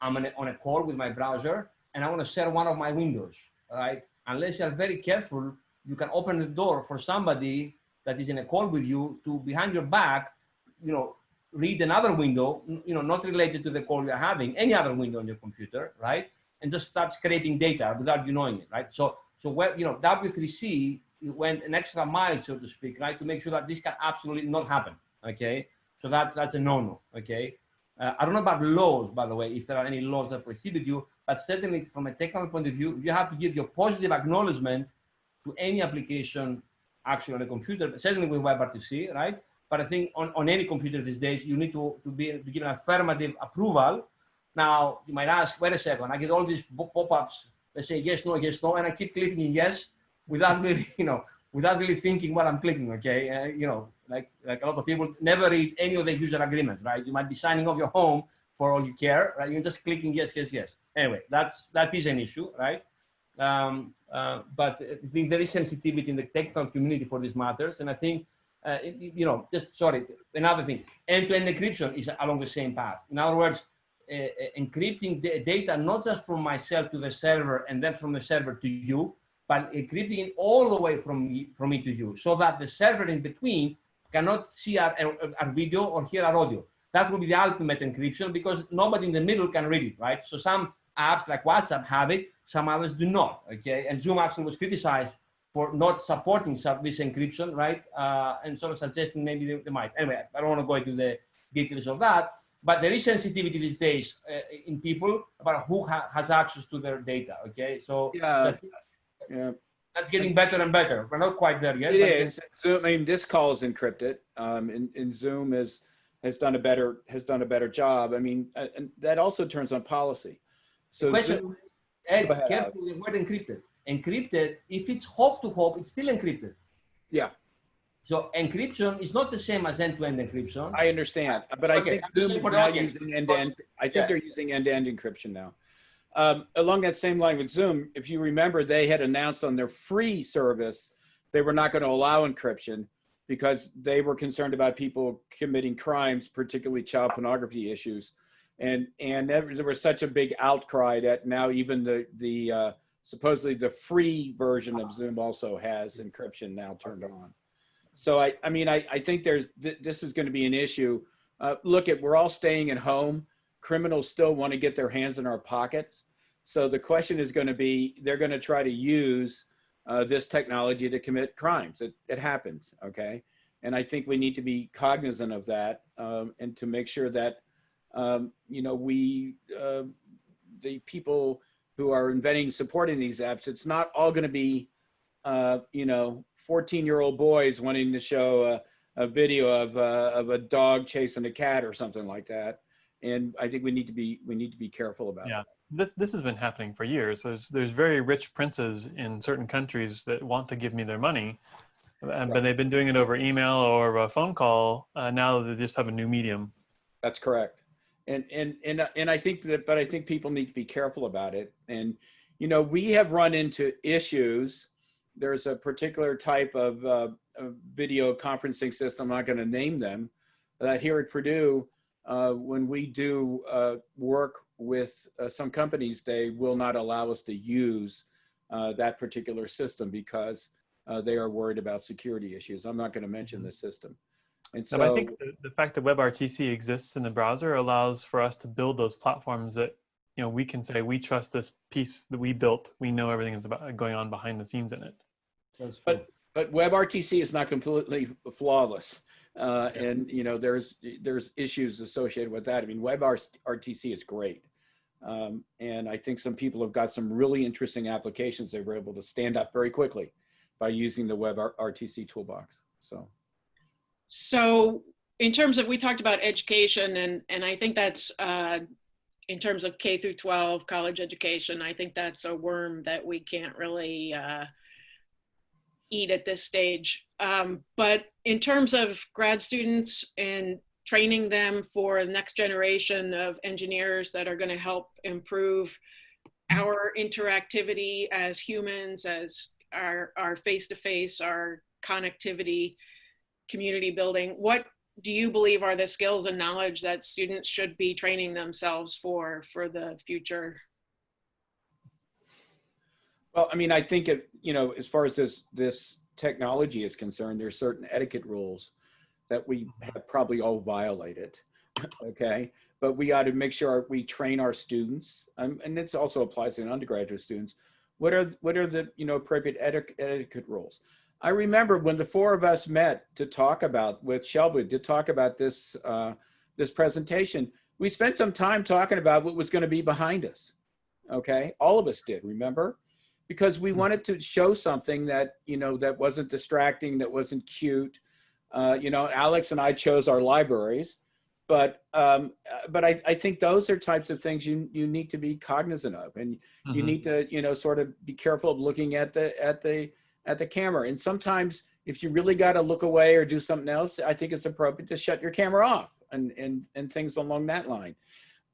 I'm on a, on a call with my browser and I want to share one of my windows, right? Unless you're very careful, you can open the door for somebody that is in a call with you to behind your back, you know, read another window, you know, not related to the call you're having, any other window on your computer, right? and just start scraping data without you knowing it, right? So, so where, you know, W3C went an extra mile, so to speak, right, to make sure that this can absolutely not happen, okay? So that's that's a no-no, okay? Uh, I don't know about laws, by the way, if there are any laws that prohibit you, but certainly from a technical point of view, you have to give your positive acknowledgement to any application actually on a computer, certainly with WebRTC, right? But I think on, on any computer these days, you need to, to be to give an affirmative approval now, you might ask, wait a second, I get all these pop-ups that say yes, no, yes, no, and I keep clicking yes without really, you know, without really thinking what I'm clicking, okay? Uh, you know, like, like a lot of people never read any of the user agreements, right? You might be signing off your home for all you care, right? You're just clicking yes, yes, yes. Anyway, that's, that is an issue, right? Um, uh, but I think there is sensitivity in the technical community for these matters. And I think, uh, you know, just, sorry, another thing, end-to-end encryption is along the same path. In other words, uh, uh, encrypting the data not just from myself to the server and then from the server to you, but encrypting it all the way from me, from me to you, so that the server in between cannot see our, our, our video or hear our audio. That will be the ultimate encryption because nobody in the middle can read it, right? So some apps like WhatsApp have it, some others do not, okay? And Zoom actually was criticized for not supporting this encryption, right? Uh, and sort of suggesting maybe they, they might. Anyway, I don't want to go into the details of that but there is sensitivity these days uh, in people about who ha has access to their data. Okay, so Yeah, so yeah. that's getting better and better. We're not quite there yet. It is. Zoom, I mean, this call is encrypted, um, and, and Zoom has, has done a better, has done a better job. I mean, uh, and that also turns on policy. So Question, Zoom, Ed, careful with the word encrypted. Encrypted, if it's hop to hop, it's still encrypted. yeah, So encryption is not the same as end-to-end encryption. I understand, but I Okay, think Zoom is now using end-to-end, I think Yeah. they're using end-to-end encryption now. Um, along that same line with Zoom, if you remember, they had announced on their free service, they were not going to allow encryption because they were concerned about people committing crimes, particularly child pornography issues. And, and there there was such a big outcry that now even the, the, uh, supposedly the free version of Zoom also has encryption now turned on. So I, I mean, I, I think there's, th this is going to be an issue. Uh, look at, we're all staying at home. Criminals still want to get their hands in our pockets. So the question is going to be, they're going to try to use uh, this technology to commit crimes. It, it happens, okay? And I think we need to be cognizant of that um, and to make sure that, um, you know, we, uh, the people who are inventing, supporting these apps, it's not all going to be, uh, you know, 14 year old boys wanting to show a, a video of, uh, of a dog chasing a cat or something like that. And I think we need to be, we need to be careful about Yeah. it. this this has been happening for years. There's there's very rich princes in certain countries that want to give me their money, and, but they've been doing it over email or a phone call. Uh, now they just have a new medium. That's correct. And, and, and, and I think that, but I think people need to be careful about it. And, you know, we have run into issues. There's a particular type of, uh, of video conferencing system, I'm not going to name them, that here at Purdue, uh, when we do uh, work with uh, some companies, they will not allow us to use uh, that particular system because uh, they are worried about security issues. I'm not going to mention the system. And No, but I think the, the fact that WebRTC exists in the browser allows for us to build those platforms that you know we can say we trust this piece that we built. We know everything is about going on behind the scenes in it. That's But- true. but WebRTC is not completely flawless. Uh, and you know, there's there's issues associated with that. I mean, WebRTC is great. Um, and I think some people have got some really interesting applications they were able to stand up very quickly by using the WebRTC toolbox. So. So in terms of, we talked about education and, and I think that's, uh, in terms of K through 12 college education, I think that's a worm that we can't really uh, eat at this stage. Um, but in terms of grad students and training them for the next generation of engineers that are going to help improve our interactivity as humans, as our, our face-to-face, our connectivity, community building, what do you believe are the skills and knowledge that students should be training themselves for for the future? Well, I mean, I think it, you know, as far as this this technology is concerned, there's certain etiquette rules that we have probably all violated. okay, but we got to make sure we train our students, um, and this also applies to undergraduate students. What are what are the you know appropriate eti- etiquette rules? I remember when the four of us met to talk about with Shelby to talk about this uh, this presentation. We spent some time talking about what was going to be behind us. Okay, all of us did. Remember? because we wanted to show something that you know that wasn't distracting that wasn't cute uh, you know alex and i chose our libraries but um, uh, but I, I think those are types of things you you need to be cognizant of and you Mhm. need to you know sort of be careful of looking at the at the at the camera and sometimes if you really got to look away or do something else i think it's appropriate to shut your camera off and and and things along that line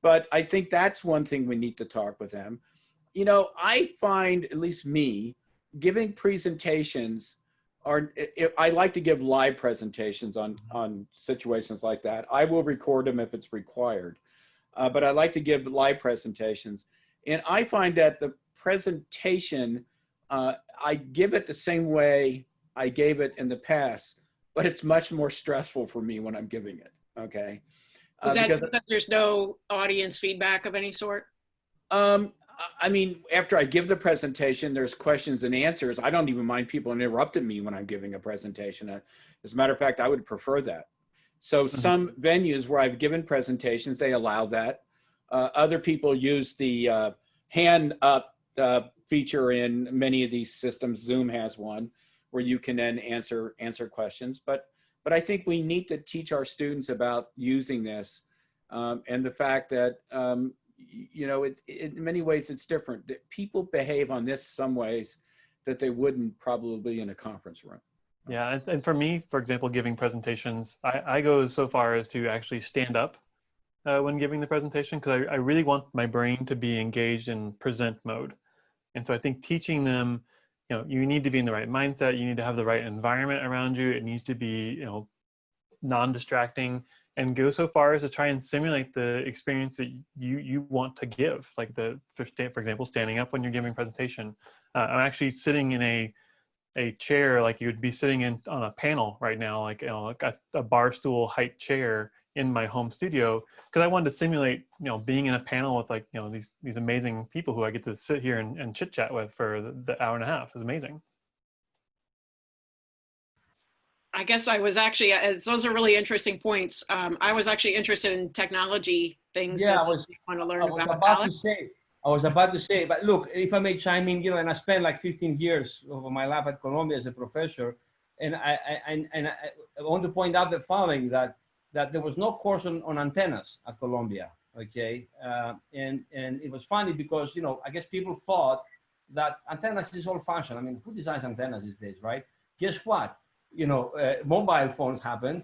but i think that's one thing we need to talk with them you know, I find, at least me, giving presentations are, I like to give live presentations on, on situations like that. I will record them if it's required, uh, but I like to give live presentations. And I find that the presentation, uh, I give it the same way I gave it in the past, but it's much more stressful for me when I'm giving it, okay? Uh, Is that because- because there's no audience feedback of any sort? Um, I- I mean, after I give the presentation, there's questions and answers. I don't even mind people interrupting me when I'm giving a presentation. Uh, As a matter of fact, I would prefer that. So some venues where I've given presentations, they allow that. Uh, other people use the uh, hand up uh, feature in many of these systems. Zoom has one where you can then answer answer questions. But but I think we need to teach our students about using this um, and the fact that um, you know it, in many ways it's different. People behave on this some ways that they wouldn't probably in a conference room. Yeah, and, and for me, for example, giving presentations, I, I go so far as to actually stand up uh, when giving the presentation because I, I really want my brain to be engaged in present mode. And so I think teaching them, you know, you need to be in the right mindset, you need to have the right environment around you, it needs to be, you know, non-distracting and go so far as to try and simulate the experience that you you want to give. Like the for, for example standing up when you're giving presentation. Uh, i'm actually sitting in a a chair like you would be sitting in on a panel right now like you know a, a bar stool height chair in my home studio because i wanted to simulate you know being in a panel with like you know these these amazing people who i get to sit here and, and chit chat with for the, the hour and a half is amazing I guess I was actually, uh, those are really interesting points. Um, I was actually interested in technology things Yeah, that I was- you want to learn I was about. about to say, I was about to say, but look, if I may chime in, you know, and I spent like 15 years of my life at Columbia as a professor, and I, I and, and I, I want to point out the following that that there was no course on, on antennas at Columbia, okay, uh, and and it was funny because you know I guess people thought that antennas is old fashioned. I mean, who designs antennas these days, right? Guess what? You know, uh, mobile phones happened,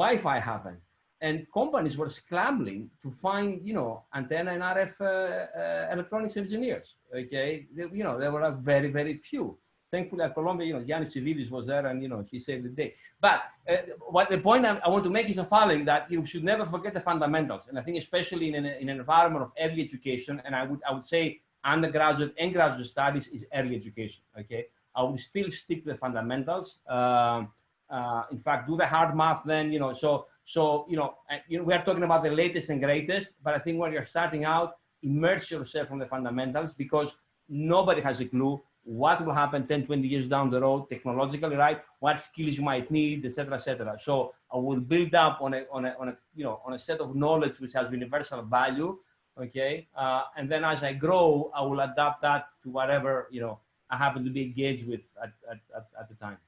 Wi-Fi happened and companies were scrambling to find, you know, antenna and RF uh, uh, electronics engineers. Okay, They- you know, there were very, very few. Thankfully at Columbia, you know, Yannis Tsividis was there and, you know, he saved the day. But uh, what the point I, I want to make is the following, that you should never forget the fundamentals. And I think especially in an, in an environment of early education, and I would, I would say undergraduate and graduate studies is early education, okay? I would still stick to the fundamentals. Um, uh, in fact, do the hard math then, you know, so, so, you know, uh, you know, we are talking about the latest and greatest, but I think when you're starting out, immerse yourself from the fundamentals because nobody has a clue what will happen 10, 20 years down the road technologically, right? What skills you might need, etc., etc. So I will build up on a, on a, on a, you know, on a set of knowledge which has universal value, okay? Uh, and then as I grow, I will adapt that to whatever, you know, I happen to be engaged with at, at, at, the time.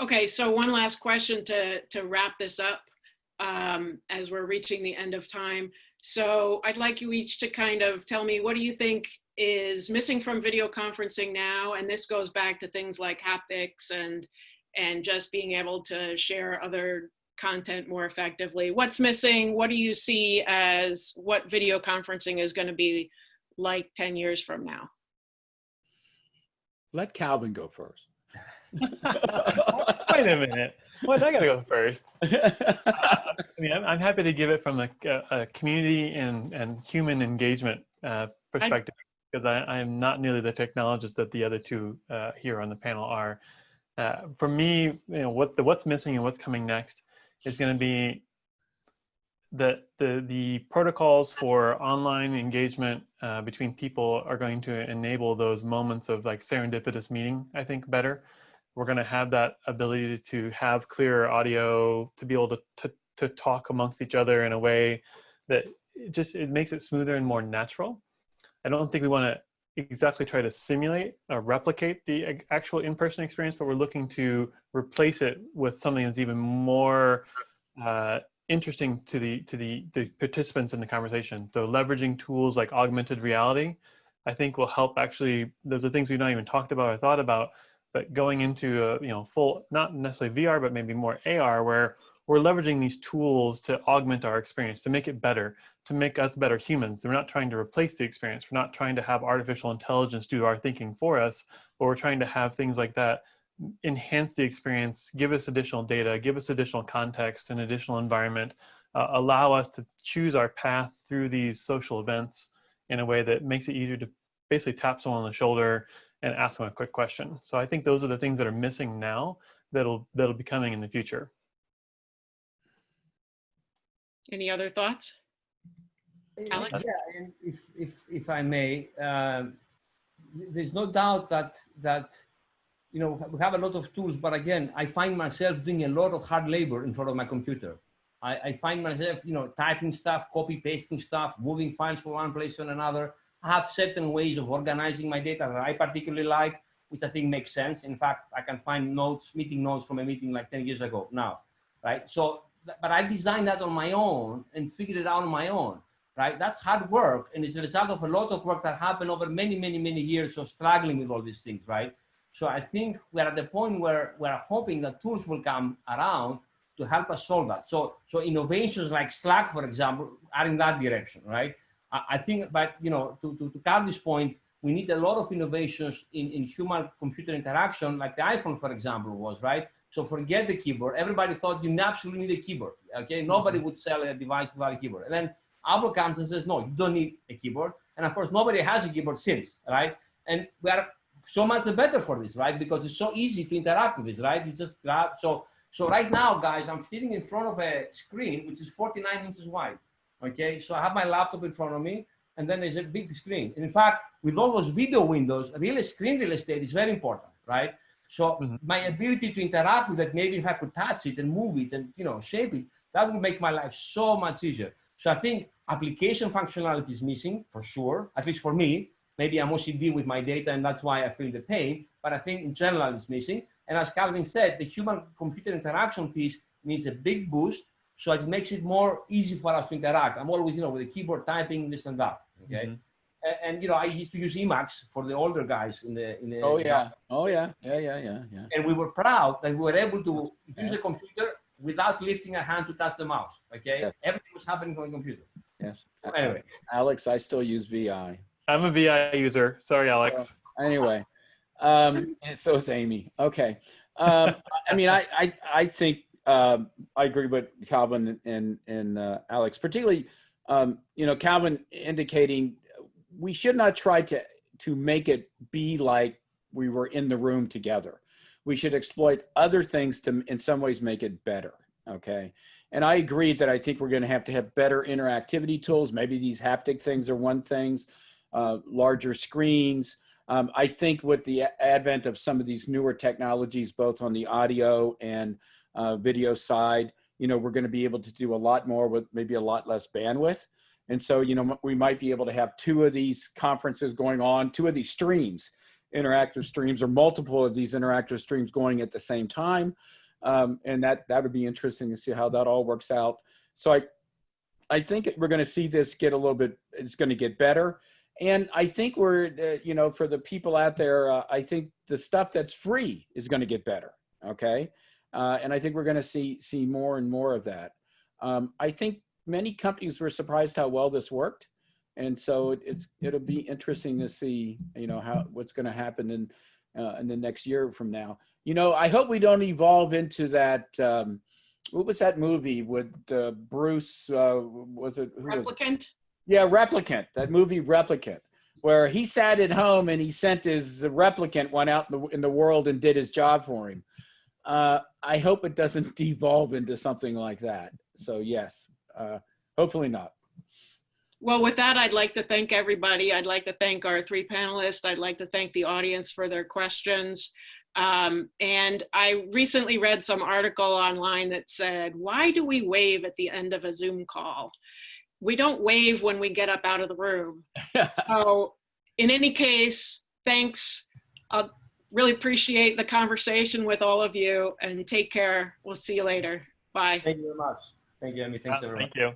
Okay, so one last question to, to wrap this up um, as we're reaching the end of time. So I'd like you each to kind of tell me, what do you think is missing from video conferencing now? And this goes back to things like haptics and, and just being able to share other content more effectively. What's missing? What do you see as what video conferencing is going to be like 10 years from now? Let Calvin go first. Wait a minute. What? I gotta go first. I mean, I'm, I'm happy to give it from a, a community and, and human engagement uh, perspective because I, I'm not nearly the technologist that the other two uh, here on the panel are. Uh, for me, you know, what the what's missing and what's coming next is going to be the the the protocols for online engagement uh, between people are going to enable those moments of like serendipitous meeting. I think better. We're going to have that ability to have clearer audio, to be able to, to to talk amongst each other in a way that it just it makes it smoother and more natural. I don't think we want to exactly try to simulate or replicate the actual in-person experience, but we're looking to replace it with something that's even more uh, interesting to the to the, the participants in the conversation. So leveraging tools like augmented reality, I think will help actually, those are things we've not even talked about or thought about, but going into a you know full, not necessarily VR, but maybe more AR where we're leveraging these tools to augment our experience, to make it better, to make us better humans. We're not trying to replace the experience. We're not trying to have artificial intelligence do our thinking for us, but we're trying to have things like that enhance the experience, give us additional data, give us additional context and additional environment, uh, allow us to choose our path through these social events in a way that makes it easier to basically tap someone on the shoulder and ask them a quick question. So I think those are the things that are missing now that'll that'll be coming in the future. Any other thoughts? Alex? Yeah, and if, if, if I may, um, there's no doubt that, that, you know, we have a lot of tools, but again, I find myself doing a lot of hard labor in front of my computer. I, I find myself, you know, typing stuff, copy pasting stuff, moving files from one place to another. I have certain ways of organizing my data that I particularly like, which I think makes sense. In fact, I can find notes, meeting notes from a meeting like 10 years ago now, right? So, but I designed that on my own and figured it out on my own right? That's hard work, and it's a result of a lot of work that happened over many, many, many years of struggling with all these things, right? So I think we're at the point where we're hoping that tools will come around to help us solve that. So, so innovations like Slack, for example, are in that direction, right? I, I think, but you know, to, to, to cover this point, we need a lot of innovations in, in human-computer interaction, like the iPhone, for example, was, right? So forget the keyboard. Everybody thought you absolutely need a keyboard, okay? Nobody mm-hmm. would sell a device without a keyboard. And then Apple comes and says, no, you don't need a keyboard. And of course, nobody has a keyboard since, right? And we are so much better for this, right? Because it's so easy to interact with this, right? You just grab, so, so right now, guys, I'm sitting in front of a screen, which is 49 inches wide, okay? So I have my laptop in front of me, and then there's a big screen. And in fact, with all those video windows, real screen real estate is very important, right? So mm -hmm. my ability to interact with it, maybe if I could touch it and move it and, you know, shape it, that would make my life so much easier. So I think application functionality is missing for sure, at least for me. Maybe I'm OCD with my data and that's why I feel the pain, but I think in general it's missing. And as Calvin said, the human computer interaction piece needs a big boost so it makes it more easy for us to interact. I'm always, you know, with the keyboard typing, this and that, okay? Mm -hmm. and, and, you know, I used to use Emacs for the older guys in the, in the- Oh yeah, oh yeah, yeah, yeah, yeah, yeah. And we were proud that we were able to use a computer without lifting a hand to touch the mouse. Okay, yes. everything was happening on the computer. Yes. Anyway, Alex, I still use VI. I'm a VI user. Sorry, Alex. Uh, anyway, Um, and so is Amy. Okay. Um, I mean, I, I, I think, um, I agree with Calvin and, and, uh, Alex, particularly, um, you know, Calvin indicating we should not try to, to make it be like we were in the room together. We should exploit other things to, in some ways, make it better. Okay. And I agree that I think we're going to have to have better interactivity tools. Maybe these haptic things are one things, uh, larger screens. Um, I think with the advent of some of these newer technologies, both on the audio and uh, video side, you know, we're going to be able to do a lot more with maybe a lot less bandwidth. And so, you know, we might be able to have two of these conferences going on, two of these streams, interactive streams, or multiple of these interactive streams going at the same time. Um, and that that would be interesting to see how that all works out. So I, I think we're going to see this get a little bit. It's going to get better, and I think we're, uh, you know, for the people out there, uh, I think the stuff that's free is going to get better. Okay, uh, and I think we're going to see see more and more of that. Um, I think many companies were surprised how well this worked, and so it, it's it'll be interesting to see, you know, how what's going to happen in uh, in the next year from now. You know, I hope we don't evolve into that. Um, what was that movie with uh, Bruce? Uh, was it? Who was it? Replicant? Yeah, Replicant. That movie Replicant, where he sat at home and he sent his replicant one out in the, in the world and did his job for him. Uh, I hope it doesn't devolve into something like that. So yes, uh, hopefully not. Well, with that, I'd like to thank everybody. I'd like to thank our three panelists. I'd like to thank the audience for their questions. Um, and I recently read some article online that said, why do we wave at the end of a Zoom call? We don't wave when we get up out of the room. So in any case, thanks. I really appreciate the conversation with all of you and take care. We'll see you later. Bye. Thank you very much. Thank you, Amy. Thanks, Uh, everyone. Thank you.